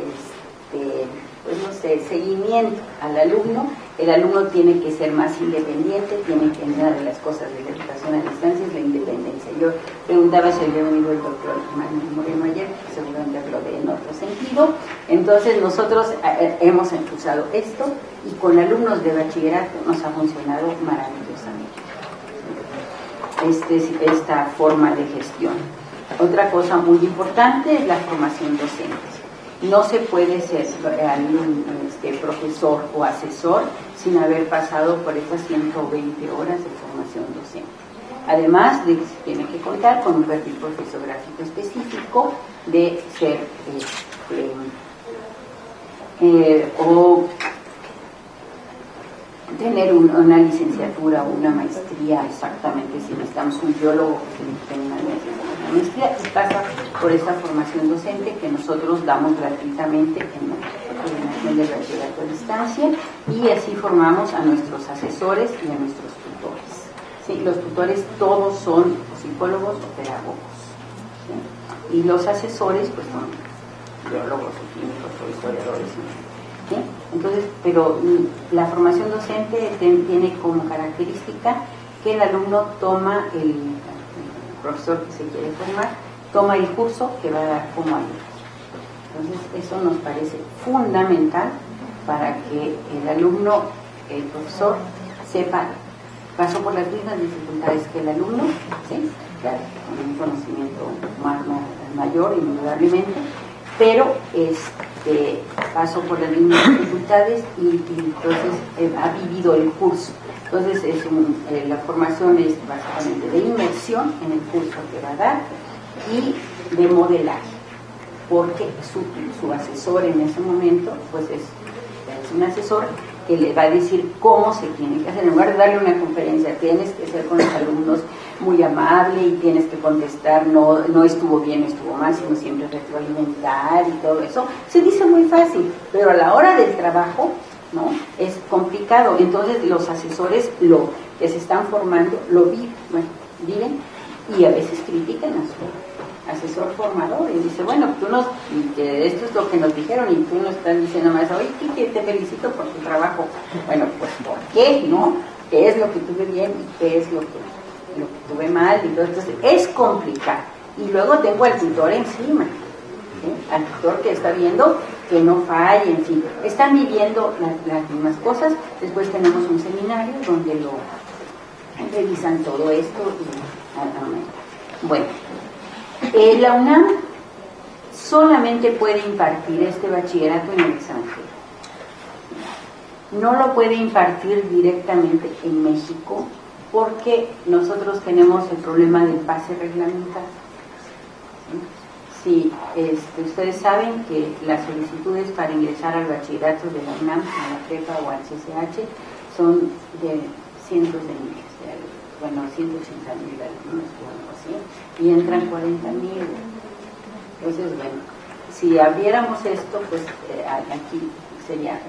este, pues no sé, seguimiento al alumno. El alumno tiene que ser más independiente, tiene que de las cosas de la educación a distancia es la independencia. Yo preguntaba si había venido el doctor Manuel Moreno ayer, seguramente habló de en otro sentido. Entonces nosotros eh, eh, hemos impulsado esto y con alumnos de bachillerato nos ha funcionado maravillosamente. Este, esta forma de gestión. Otra cosa muy importante es la formación docente. No se puede ser este, profesor o asesor sin haber pasado por estas 120 horas de formación docente. Además de tiene que contar con un perfil profesográfico específico de ser este, eh, o tener una licenciatura o una maestría exactamente si necesitamos un biólogo que tenga una maestría y pasa por esta formación docente que nosotros damos gratuitamente en, el de bachillerato a distancia y así formamos a nuestros asesores y a nuestros tutores. ¿sí? Los tutores todos son psicólogos o pedagogos y los asesores pues son biólogos o químicos o historiadores. Entonces, pero mm, la formación docente tiene como característica que el alumno toma, el, profesor que se quiere formar, toma el curso que va a dar como alumno. Entonces, eso nos parece fundamental para que el alumno, el profesor, sepa, pasó por las mismas dificultades que el alumno, ¿sí? con un conocimiento más, mayor, indudablemente, pero este, pasó por las mismas dificultades y, entonces eh, ha vivido el curso. Entonces es eh, la formación es básicamente de inmersión en el curso que va a dar y de modelaje, porque su, su asesor en ese momento pues es, es un asesor que le va a decir cómo se tiene que hacer. En lugar de darle una conferencia, tienes que ser con los alumnos muy amable y tienes que contestar, no, no estuvo bien, estuvo mal, sino siempre retroalimentar y todo eso. Se dice muy fácil, pero a la hora del trabajo, ¿no? Es complicado. Entonces los asesores lo que se están formando lo viven, bueno, viven y a veces critican a su asesor formador y dice, bueno, tú nos, que esto es lo que nos dijeron y tú nos estás diciendo más, oye, Kiki, te felicito por tu trabajo. Bueno, pues ¿por qué? ¿No? ¿Qué es lo que tuve bien y qué es lo que lo que tuve mal y todo. Entonces, es complicado. Y luego tengo al tutor encima, al tutor que está viendo que no falle, en fin. Están viviendo las, mismas cosas. Después tenemos un seminario donde lo revisan todo esto. Y, bueno, eh, la UNAM solamente puede impartir este bachillerato en el extranjero. No lo puede impartir directamente en México porque nosotros tenemos el problema del pase reglamentario. Si este, ustedes saben que las solicitudes para ingresar al bachillerato de la UNAM, a la prepa o al CCH, son de cientos de miles, bueno, 180 mil alumnos o algo y entran 40 mil. Entonces, bueno, si abriéramos esto, pues eh, aquí sería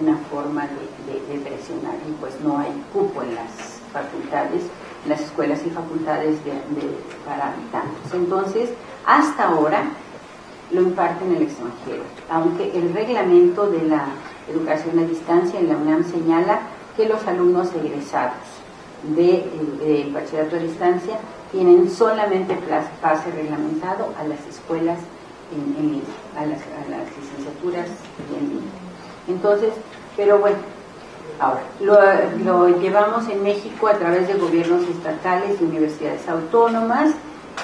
una forma de, presionar y pues no hay cupo en las facultades, las escuelas y facultades de, para habitantes. Entonces, hasta ahora lo imparten en el extranjero, aunque el reglamento de la educación a distancia en la UNAM señala que los alumnos egresados de, de bachillerato a distancia tienen solamente pase reglamentado a las escuelas en, a, las, licenciaturas en línea. Entonces, pero bueno, Ahora, lo, llevamos en México a través de gobiernos estatales y universidades autónomas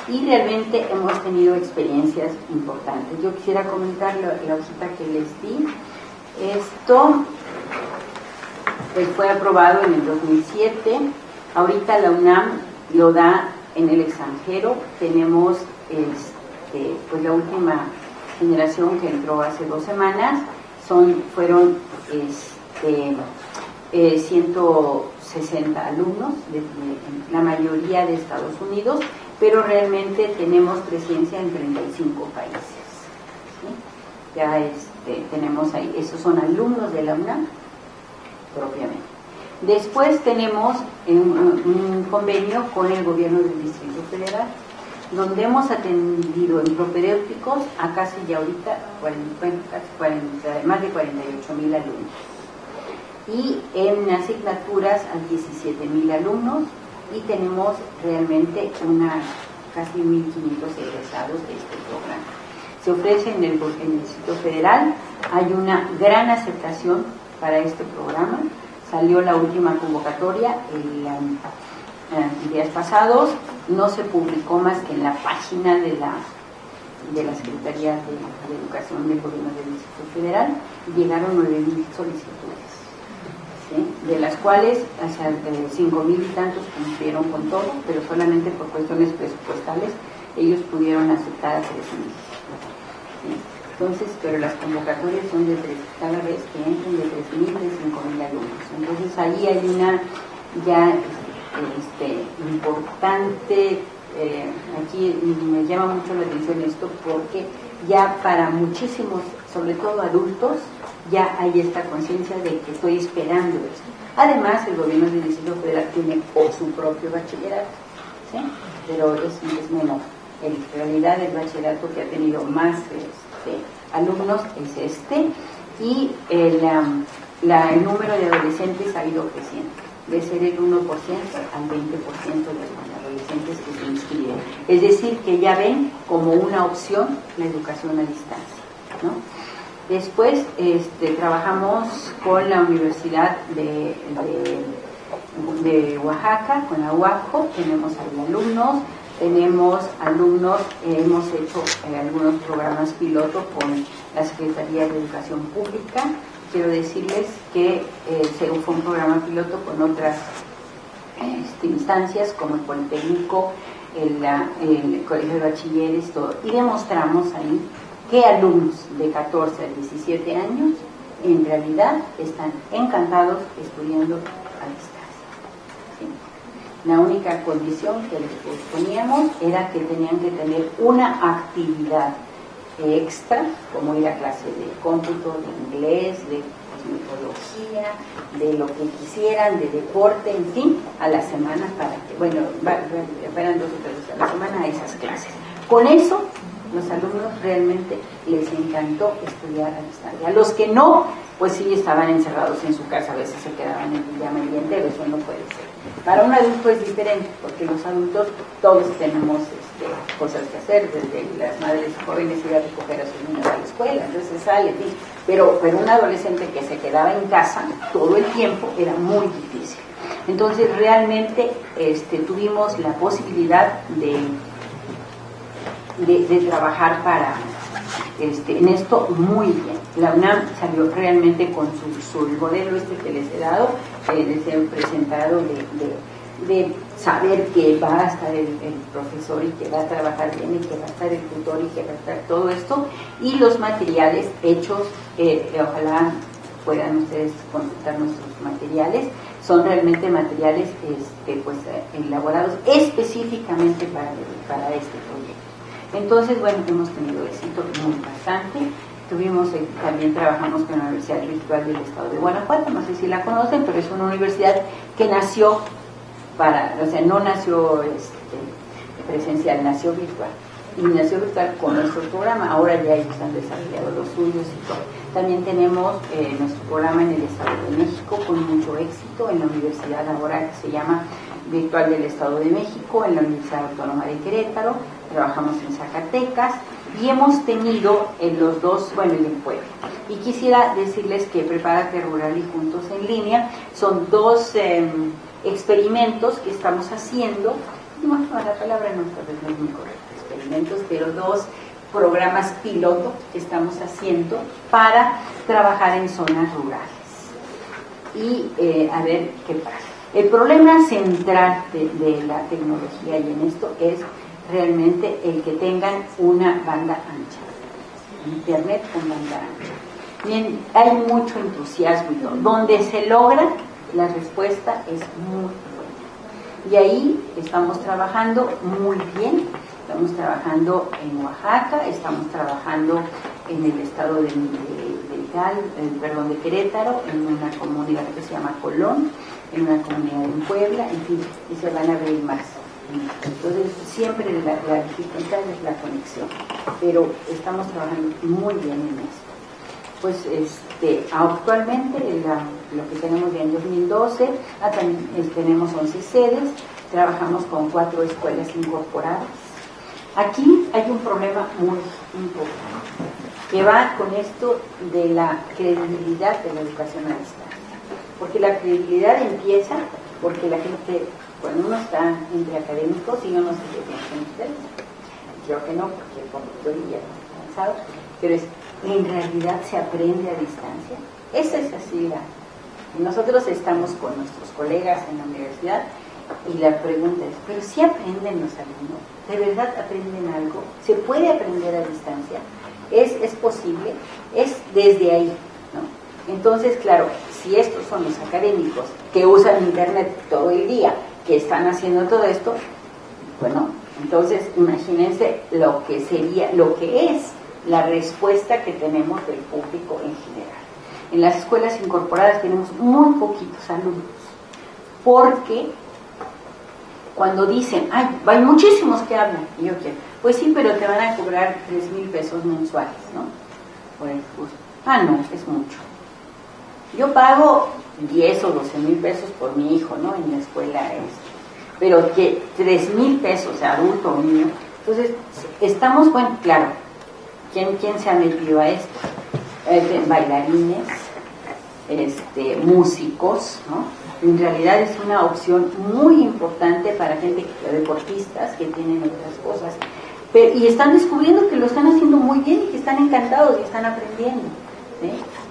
y realmente hemos tenido experiencias importantes. Yo quisiera comentar la, la hojita que les di. Esto pues, fue aprobado en el 2007. Ahorita la UNAM lo da en el extranjero. Tenemos este, pues, la última generación que entró hace dos semanas. Son, fueron este, 160 eh, alumnos, la mayoría de Estados Unidos, pero realmente tenemos presencia en 35 países. Ya este, tenemos ahí, esos son alumnos de la UNAM, propiamente. Después tenemos un, convenio con el gobierno del Distrito Federal, donde hemos atendido en propedéuticos a casi ya ahorita más de 48 mil alumnos y en asignaturas a 17 mil alumnos y tenemos realmente una casi 1.500 egresados de este programa. Se ofrece en el, sitio federal, hay una gran aceptación para este programa, salió la última convocatoria el, eh, días pasados, no se publicó más que en la página de la de la Secretaría de, Educación del Gobierno del Distrito Federal, llegaron 9.000 solicitudes, de las cuales hasta 5.000 y tantos cumplieron con todo, pero solamente por cuestiones presupuestales ellos pudieron aceptar a 3.000. Entonces, pero las convocatorias son de tres, cada vez que entran de 3.000 de 5.000 alumnos. Entonces ahí hay una ya este, importante eh, aquí me llama mucho la atención esto porque ya para muchísimos, sobre todo adultos, ya hay esta conciencia de que estoy esperando esto. Además, el gobierno del Distrito Federal tiene o su propio bachillerato, pero es, es. En realidad, el bachillerato que ha tenido más este, alumnos es este y el, número de adolescentes ha ido creciendo, de ser el 1% al 20% de los adolescentes que se inscriben. Es decir, que ya ven como una opción la educación a distancia. ¿no? Después este, trabajamos con la Universidad de, Oaxaca, con la UACO, tenemos alumnos, tenemos alumnos, hemos hecho eh, algunos programas piloto con la Secretaría de Educación Pública. Quiero decirles que eh, fue un programa piloto con otras este, instancias como el Politécnico, el, el, Colegio de Bachilleres, todo. Y demostramos ahí que alumnos de 14 a 17 años en realidad están encantados estudiando a distancia. La única condición que les poníamos era que tenían que tener una actividad extra, como ir a clase de cómputo, de inglés, de mitología, de lo que quisieran, de deporte, en fin, a la semana para que, bueno, fueran dos o tres veces a la semana a esas clases. Con eso, los alumnos realmente les encantó estudiar a distancia. Los que no, pues sí estaban encerrados en su casa, a veces se quedaban en el día entero, eso no puede ser. Para un adulto es diferente, porque los adultos todos tenemos este, cosas que hacer, desde las madres jóvenes ir a recoger a sus niños a la escuela, entonces sale, pero, pero un adolescente que se quedaba en casa todo el tiempo era muy difícil. Entonces realmente este, tuvimos la posibilidad de, de, trabajar para este, en esto muy bien. La UNAM salió realmente con su, modelo este que les he dado, eh, les he presentado de, de, saber que va a estar el, profesor y que va a trabajar bien y que va a estar el tutor y que va a estar todo esto, y los materiales hechos, eh, ojalá puedan ustedes consultar nuestros materiales, son realmente materiales este, pues, elaborados específicamente para, para este. Entonces, bueno, hemos tenido éxito muy bastante. Tuvimos, eh, también trabajamos con la Universidad Virtual del Estado de Guanajuato, no sé si la conocen, pero es una universidad que nació para, o sea, no nació este, presencial, nació virtual. Y nació virtual con nuestro programa, ahora ya ellos han desarrollado los suyos y todo. También tenemos eh, nuestro programa en el Estado de México con mucho éxito en la Universidad Laboral que se llama Virtual del Estado de México, en la Universidad Autónoma de Querétaro, trabajamos en Zacatecas y hemos tenido en los dos, bueno, en Puebla. Y quisiera decirles que Prepárate Rural y Juntos en Línea son dos em, experimentos que estamos haciendo, no, la palabra no, no es muy correcta, experimentos, pero dos programas piloto que estamos haciendo para trabajar en zonas rurales y eh, a ver qué pasa. El problema central de, la tecnología y en esto es realmente el que tengan una banda ancha, internet con banda ancha. Bien, hay mucho entusiasmo y Donde se logra, la respuesta es muy buena. Y ahí estamos trabajando muy bien Estamos trabajando en Oaxaca, estamos trabajando en el estado de, de, perdón, de Querétaro, en una comunidad que se llama Colón, en una comunidad en Puebla, en fin, y se van a ver más. Entonces, siempre la, dificultad es la conexión, pero estamos trabajando muy bien en esto. Pues este, actualmente lo que tenemos ya en 2012, ah, también, tenemos 11 sedes, trabajamos con cuatro escuelas incorporadas Aquí hay un problema muy importante que va con esto de la credibilidad de la educación a distancia. Porque la credibilidad empieza porque la gente cuando uno está entre académicos, y yo no sé qué ustedes, creo que no, porque el conductor ya avanzado, pero es, en realidad se aprende a distancia. Esa es así la... Nosotros estamos con nuestros colegas en la universidad y la pregunta es, ¿pero si aprenden los alumnos? ¿De verdad aprenden algo? ¿Se puede aprender a distancia? ¿Es, es posible? Es desde ahí, ¿no? Entonces, claro, si estos son los académicos que usan Internet todo el día, que están haciendo todo esto, bueno, entonces imagínense lo que sería, lo que es la respuesta que tenemos del público en general. En las escuelas incorporadas tenemos muy poquitos alumnos, porque cuando dicen, ay, hay muchísimos que hablan, y yo quiero, pues sí, pero te van a cobrar 3 mil pesos mensuales, ¿no? Pues, ah, no, es mucho. Yo pago 10 o 12 mil pesos por mi hijo, ¿no? En la escuela es, pero que 3 mil pesos, adulto o niño. Entonces, estamos, bueno, claro, ¿quién, quién se ha metido a esto? Eh, bailarines, este, músicos, ¿no? En realidad es una opción muy importante para gente, deportistas que tienen otras cosas. y están descubriendo que lo están haciendo muy bien y que están encantados y están aprendiendo.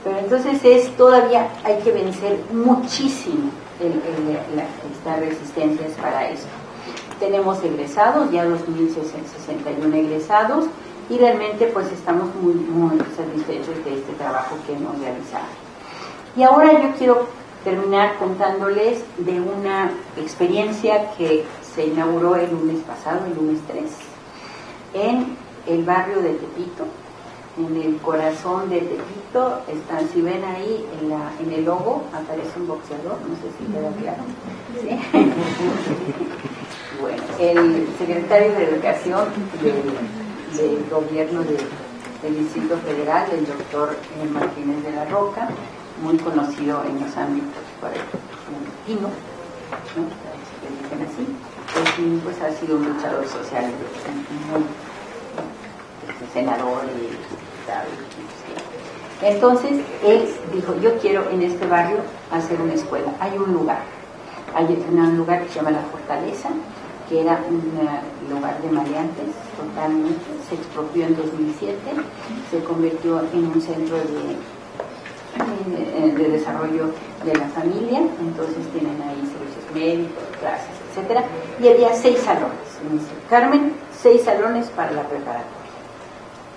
Pero entonces es todavía hay que vencer muchísimo estas resistencias para eso. Tenemos egresados, ya 2.061 egresados, y realmente pues estamos muy, muy satisfechos de este trabajo que hemos realizado. Y ahora yo quiero terminar contándoles de una experiencia que se inauguró el lunes pasado, el lunes 3, en el barrio de Tepito, en el corazón de Tepito, están, si ven ahí en, la, en el logo, aparece un boxeador, no sé si queda claro. bueno, el secretario de Educación del, gobierno del Distrito Federal, el doctor Martínez de la Roca, muy conocido en los ámbitos argentinos, ¿no? se dicen así, pues, ha sido un luchador social muy senador y entonces él dijo, yo quiero en este barrio hacer una escuela. Hay un lugar, hay un lugar que se llama La Fortaleza, que era un eh, lugar de maleantes totalmente, se expropió en 2007, se convirtió en un centro de, eh, de desarrollo de la familia, entonces tienen ahí servicios médicos, clases, etcétera, y había seis salones. Carmen, seis salones para la preparatoria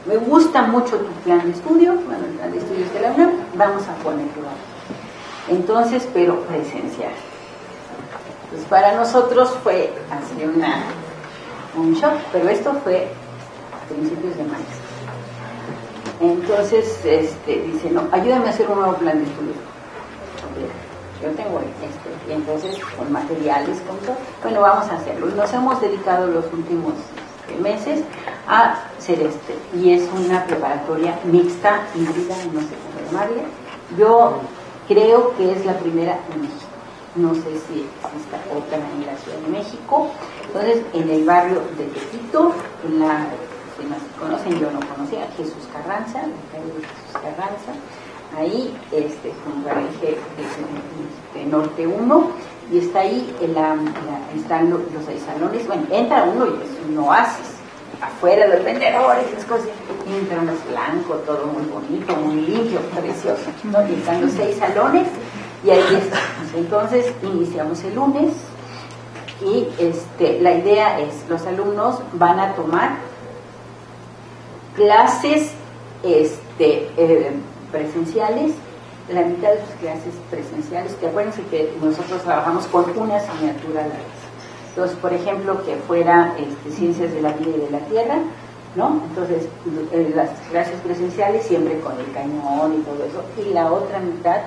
me gusta mucho tu plan de estudio, el plan de estudios de la vamos a ponerlo. Entonces, pero presencial. Pues para nosotros fue así una, un shock, pero esto fue a principios de mayo. Entonces, este, dice, no, ayúdame a hacer un nuevo plan de estudios. Yo tengo este, y entonces con materiales, con todo, bueno, vamos a hacerlo. Nos hemos dedicado los últimos meses a Celeste y es una preparatoria mixta, híbrida, no sé cómo. Yo creo que es la primera en México. No sé si exista otra en la Ciudad de México. Entonces, en el barrio de Tepito, en la, si no se conocen, yo no conocía, Jesús Carranza, la calle de Jesús Carranza, ahí, este, junto al eje de, Norte 1, y está ahí, están los, los seis salones, bueno, entra uno y es un oasis, afuera los vendedores, las cosas, y entra uno blanco, todo muy bonito, muy limpio, precioso, ¿no? y están los seis salones, y ahí estamos. Entonces, iniciamos el lunes, y este, la idea es, los alumnos van a tomar clases este, eh, presenciales, la mitad de sus clases presenciales, que acuérdense que nosotros trabajamos con una asignatura a la vez. Entonces, por ejemplo, que fuera este, ciencias de la vida y de la tierra, ¿no? Entonces, eh, las clases presenciales siempre con el cañón y todo eso, y la otra mitad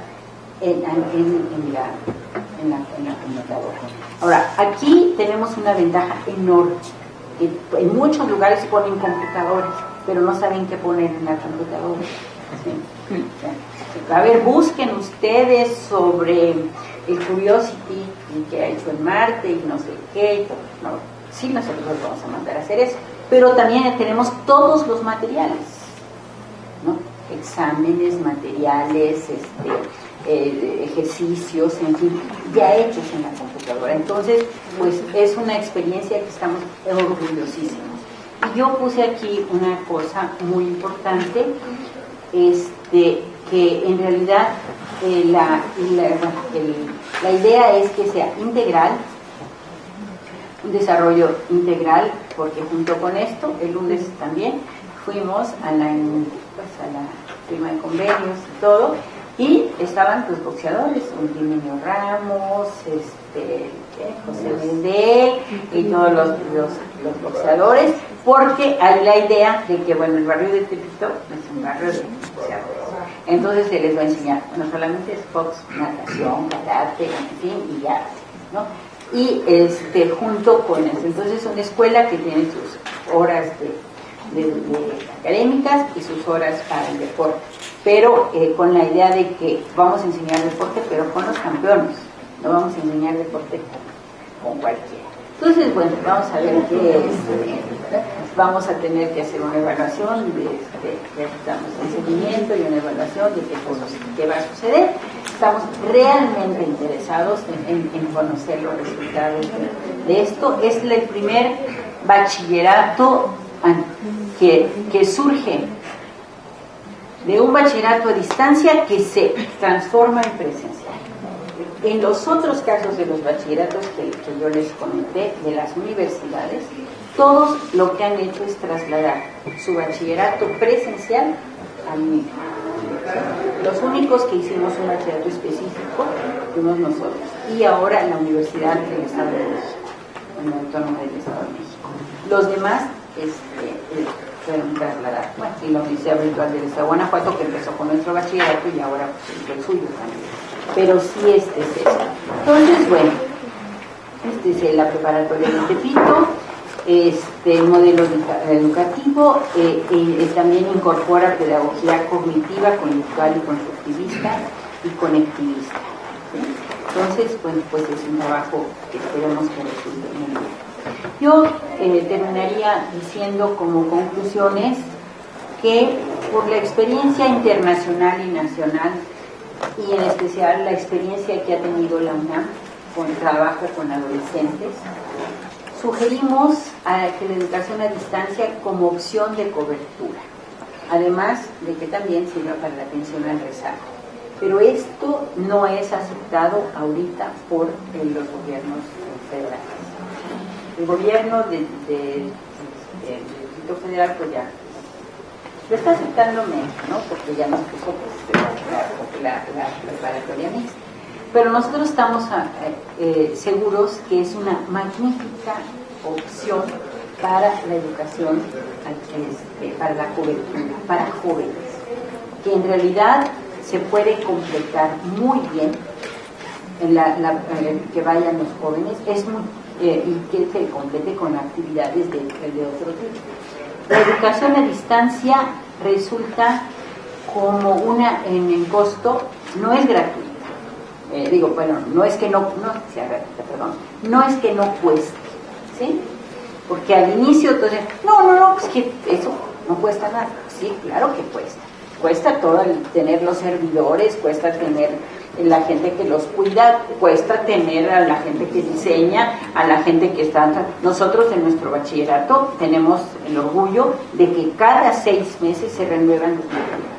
en, la, en, la, computadora. Ahora, aquí tenemos una ventaja enorme. En muchos lugares ponen computadores, pero no saben qué poner en la computadora. A ver, busquen ustedes sobre el Curiosity que ha hecho en Marte y no sé qué. No, sí, nosotros vamos a mandar a hacer eso. Pero también tenemos todos los materiales, ¿no? Exámenes, materiales, este, eh, ejercicios, en fin, ya hechos en la computadora. Entonces, pues es una experiencia que estamos orgullosísimos. Y yo puse aquí una cosa muy importante, este, que en realidad eh, la, la idea es que sea integral, un desarrollo integral, porque junto con esto, el lunes también fuimos a la, pues, a la firma de convenios y todo, y estaban los boxeadores, un Ramos, este, José Mendel y todos los, los, boxeadores, porque hay la idea de que, bueno, el barrio de Tepito es un barrio de boxeadores. Entonces se les va a enseñar, no solamente es box, natación, karate, en fin, y ya, ¿no? Y este, junto con eso, entonces es una escuela que tiene sus horas de, académicas y sus horas para el deporte, pero eh, con la idea de que vamos a enseñar deporte, pero con los campeones, no vamos a enseñar deporte con cualquiera. Entonces, bueno, vamos a ver qué es. Vamos a tener que hacer una evaluación de, de, estamos en seguimiento y una evaluación de qué, qué va a suceder. Estamos realmente interesados en, conocer los resultados de, esto. Es el primer bachillerato que, que surge de un bachillerato a distancia que se transforma en presencia. En los otros casos de los bachilleratos que, yo les comenté, de las universidades, todos lo que han hecho es trasladar su bachillerato presencial al mismo. Los únicos que hicimos un bachillerato específico fuimos nosotros. Y ahora la Universidad del Estado de México, en la Autónoma del Estado de México. Los demás este, eh, fueron trasladados. Bueno, y la Universidad Virtual del Estado de Guanajuato, que empezó con nuestro bachillerato y ahora pues, el suyo también pero sí este es eso. Entonces, bueno, este es la preparatoria de Tepito, este modelo educativo eh, eh, también incorpora pedagogía cognitiva, conductual y constructivista y conectivista. Entonces, bueno, pues es un trabajo que esperemos que resulte muy bien. Yo eh, terminaría diciendo como conclusiones que por la experiencia internacional y nacional y en especial la experiencia que ha tenido la UNAM con trabajo con adolescentes, sugerimos a que la educación a distancia como opción de cobertura, además de que también sirva para la atención al rezago. Pero esto no es aceptado ahorita por los gobiernos federales. El gobierno del Distrito Federal pues ya lo está aceptando México, ¿no? Porque ya nos puso pues, la, preparatoria mixta. Pero nosotros estamos ah, eh, seguros que es una magnífica opción para la educación, este, para la cobertura, para jóvenes, que en realidad se puede completar muy bien en eh, que vayan los jóvenes es eh, y que se complete con actividades de, de otro tipo. La educación a distancia resulta como una en el costo, no es gratuita. Eh, digo, bueno, no es que no, no sea gratuita, perdón, no es que no cueste, ¿sí? Porque al inicio entonces, no, no, no, pues que eso no cuesta nada. Sí, claro que cuesta. Cuesta todo el tener los servidores, cuesta tener la gente que los cuida, cuesta tener a la gente que diseña, a la gente que está... Nosotros en nuestro bachillerato tenemos el orgullo de que cada seis meses se renuevan los materiales.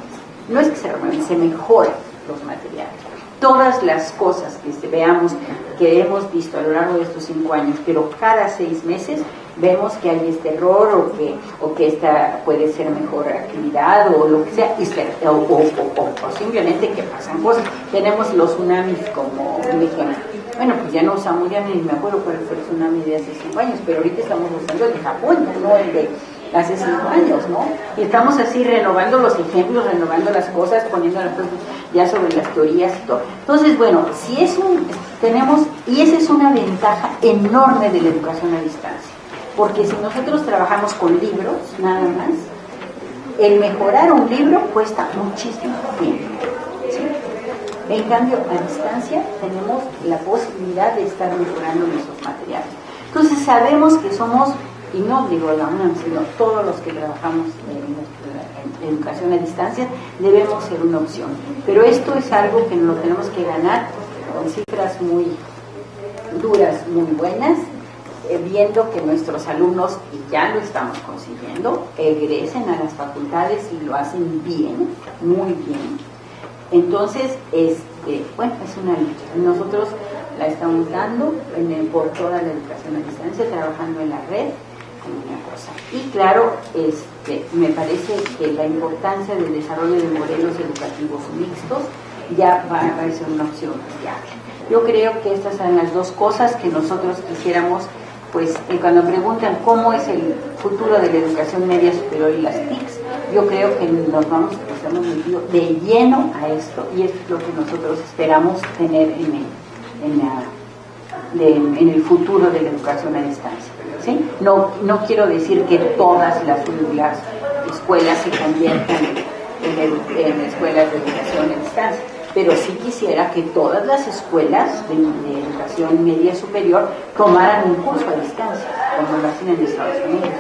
No es que se renueven, se mejoran los materiales. Todas las cosas que veamos, que hemos visto a lo largo de estos cinco años, pero cada seis meses vemos que hay este error o que, o que esta puede ser mejor actividad o lo que sea, o, o, simplemente que pasan cosas. Tenemos los tsunamis como un ejemplo. Bueno, pues ya no usamos, ya ni me acuerdo cuál fue el tsunami de hace cinco años, pero ahorita estamos usando el de Japón, no el de hace cinco años, ¿no? Y estamos así renovando los ejemplos, renovando las cosas, poniendo ya sobre las teorías y todo. Entonces, bueno, si es un, tenemos, y esa es una ventaja enorme de la educación a distancia porque si nosotros trabajamos con libros, nada más, el mejorar un libro cuesta muchísimo tiempo. En cambio, a distancia tenemos la posibilidad de estar mejorando nuestros materiales. Entonces sabemos que somos, y no digo la UNAM, sino todos los que trabajamos en, educación a distancia, debemos ser una opción. Pero esto es algo que no lo tenemos que ganar con cifras muy duras, muy buenas, viendo que nuestros alumnos, y ya lo estamos consiguiendo, egresen a las facultades y lo hacen bien, muy bien. Entonces, este, bueno, es una lucha. Nosotros la estamos dando por toda la educación a distancia, trabajando en la red, una cosa. Y claro, este, me parece que la importancia del desarrollo de modelos educativos mixtos ya va a ser una opción viable. Yo creo que estas son las dos cosas que nosotros quisiéramos, pues eh, cuando preguntan cómo es el futuro de la educación media superior y las TICs, yo creo que nos vamos, nos hemos metido de lleno a esto y es lo que nosotros esperamos tener en el, futuro de la educación a distancia. No, no quiero decir que todas las, las escuelas se conviertan en escuelas de educación a distancia pero sí quisiera que todas las escuelas de, educación media superior tomaran un curso a distancia, como lo hacen en Estados Unidos.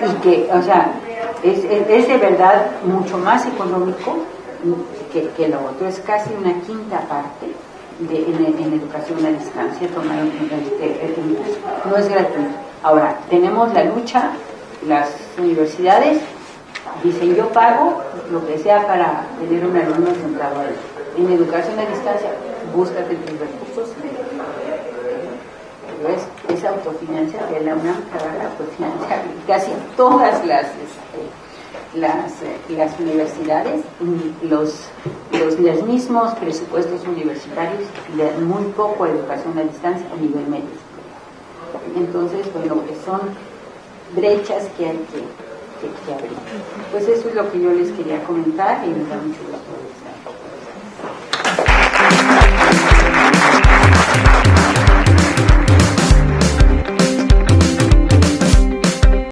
Y que, o sea, es, es, de verdad mucho más económico que, que, lo otro, es casi una quinta parte de, en, educación a distancia tomar un, este, un curso. No es gratuito. Ahora, tenemos la lucha, las universidades dicen yo pago lo que sea para tener un alumno sentado ahí en educación a distancia, búscate tus recursos. Es, es autofinanciable, la UNAM trabaja autofinanciable. Casi todas las, este, eh, universidades, los, los, mismos presupuestos universitarios, de muy poco educación a distancia a nivel medio. Entonces, bueno, que son brechas que hay que, que, abrir. Pues eso es lo que yo les quería comentar y me da mucho gusto.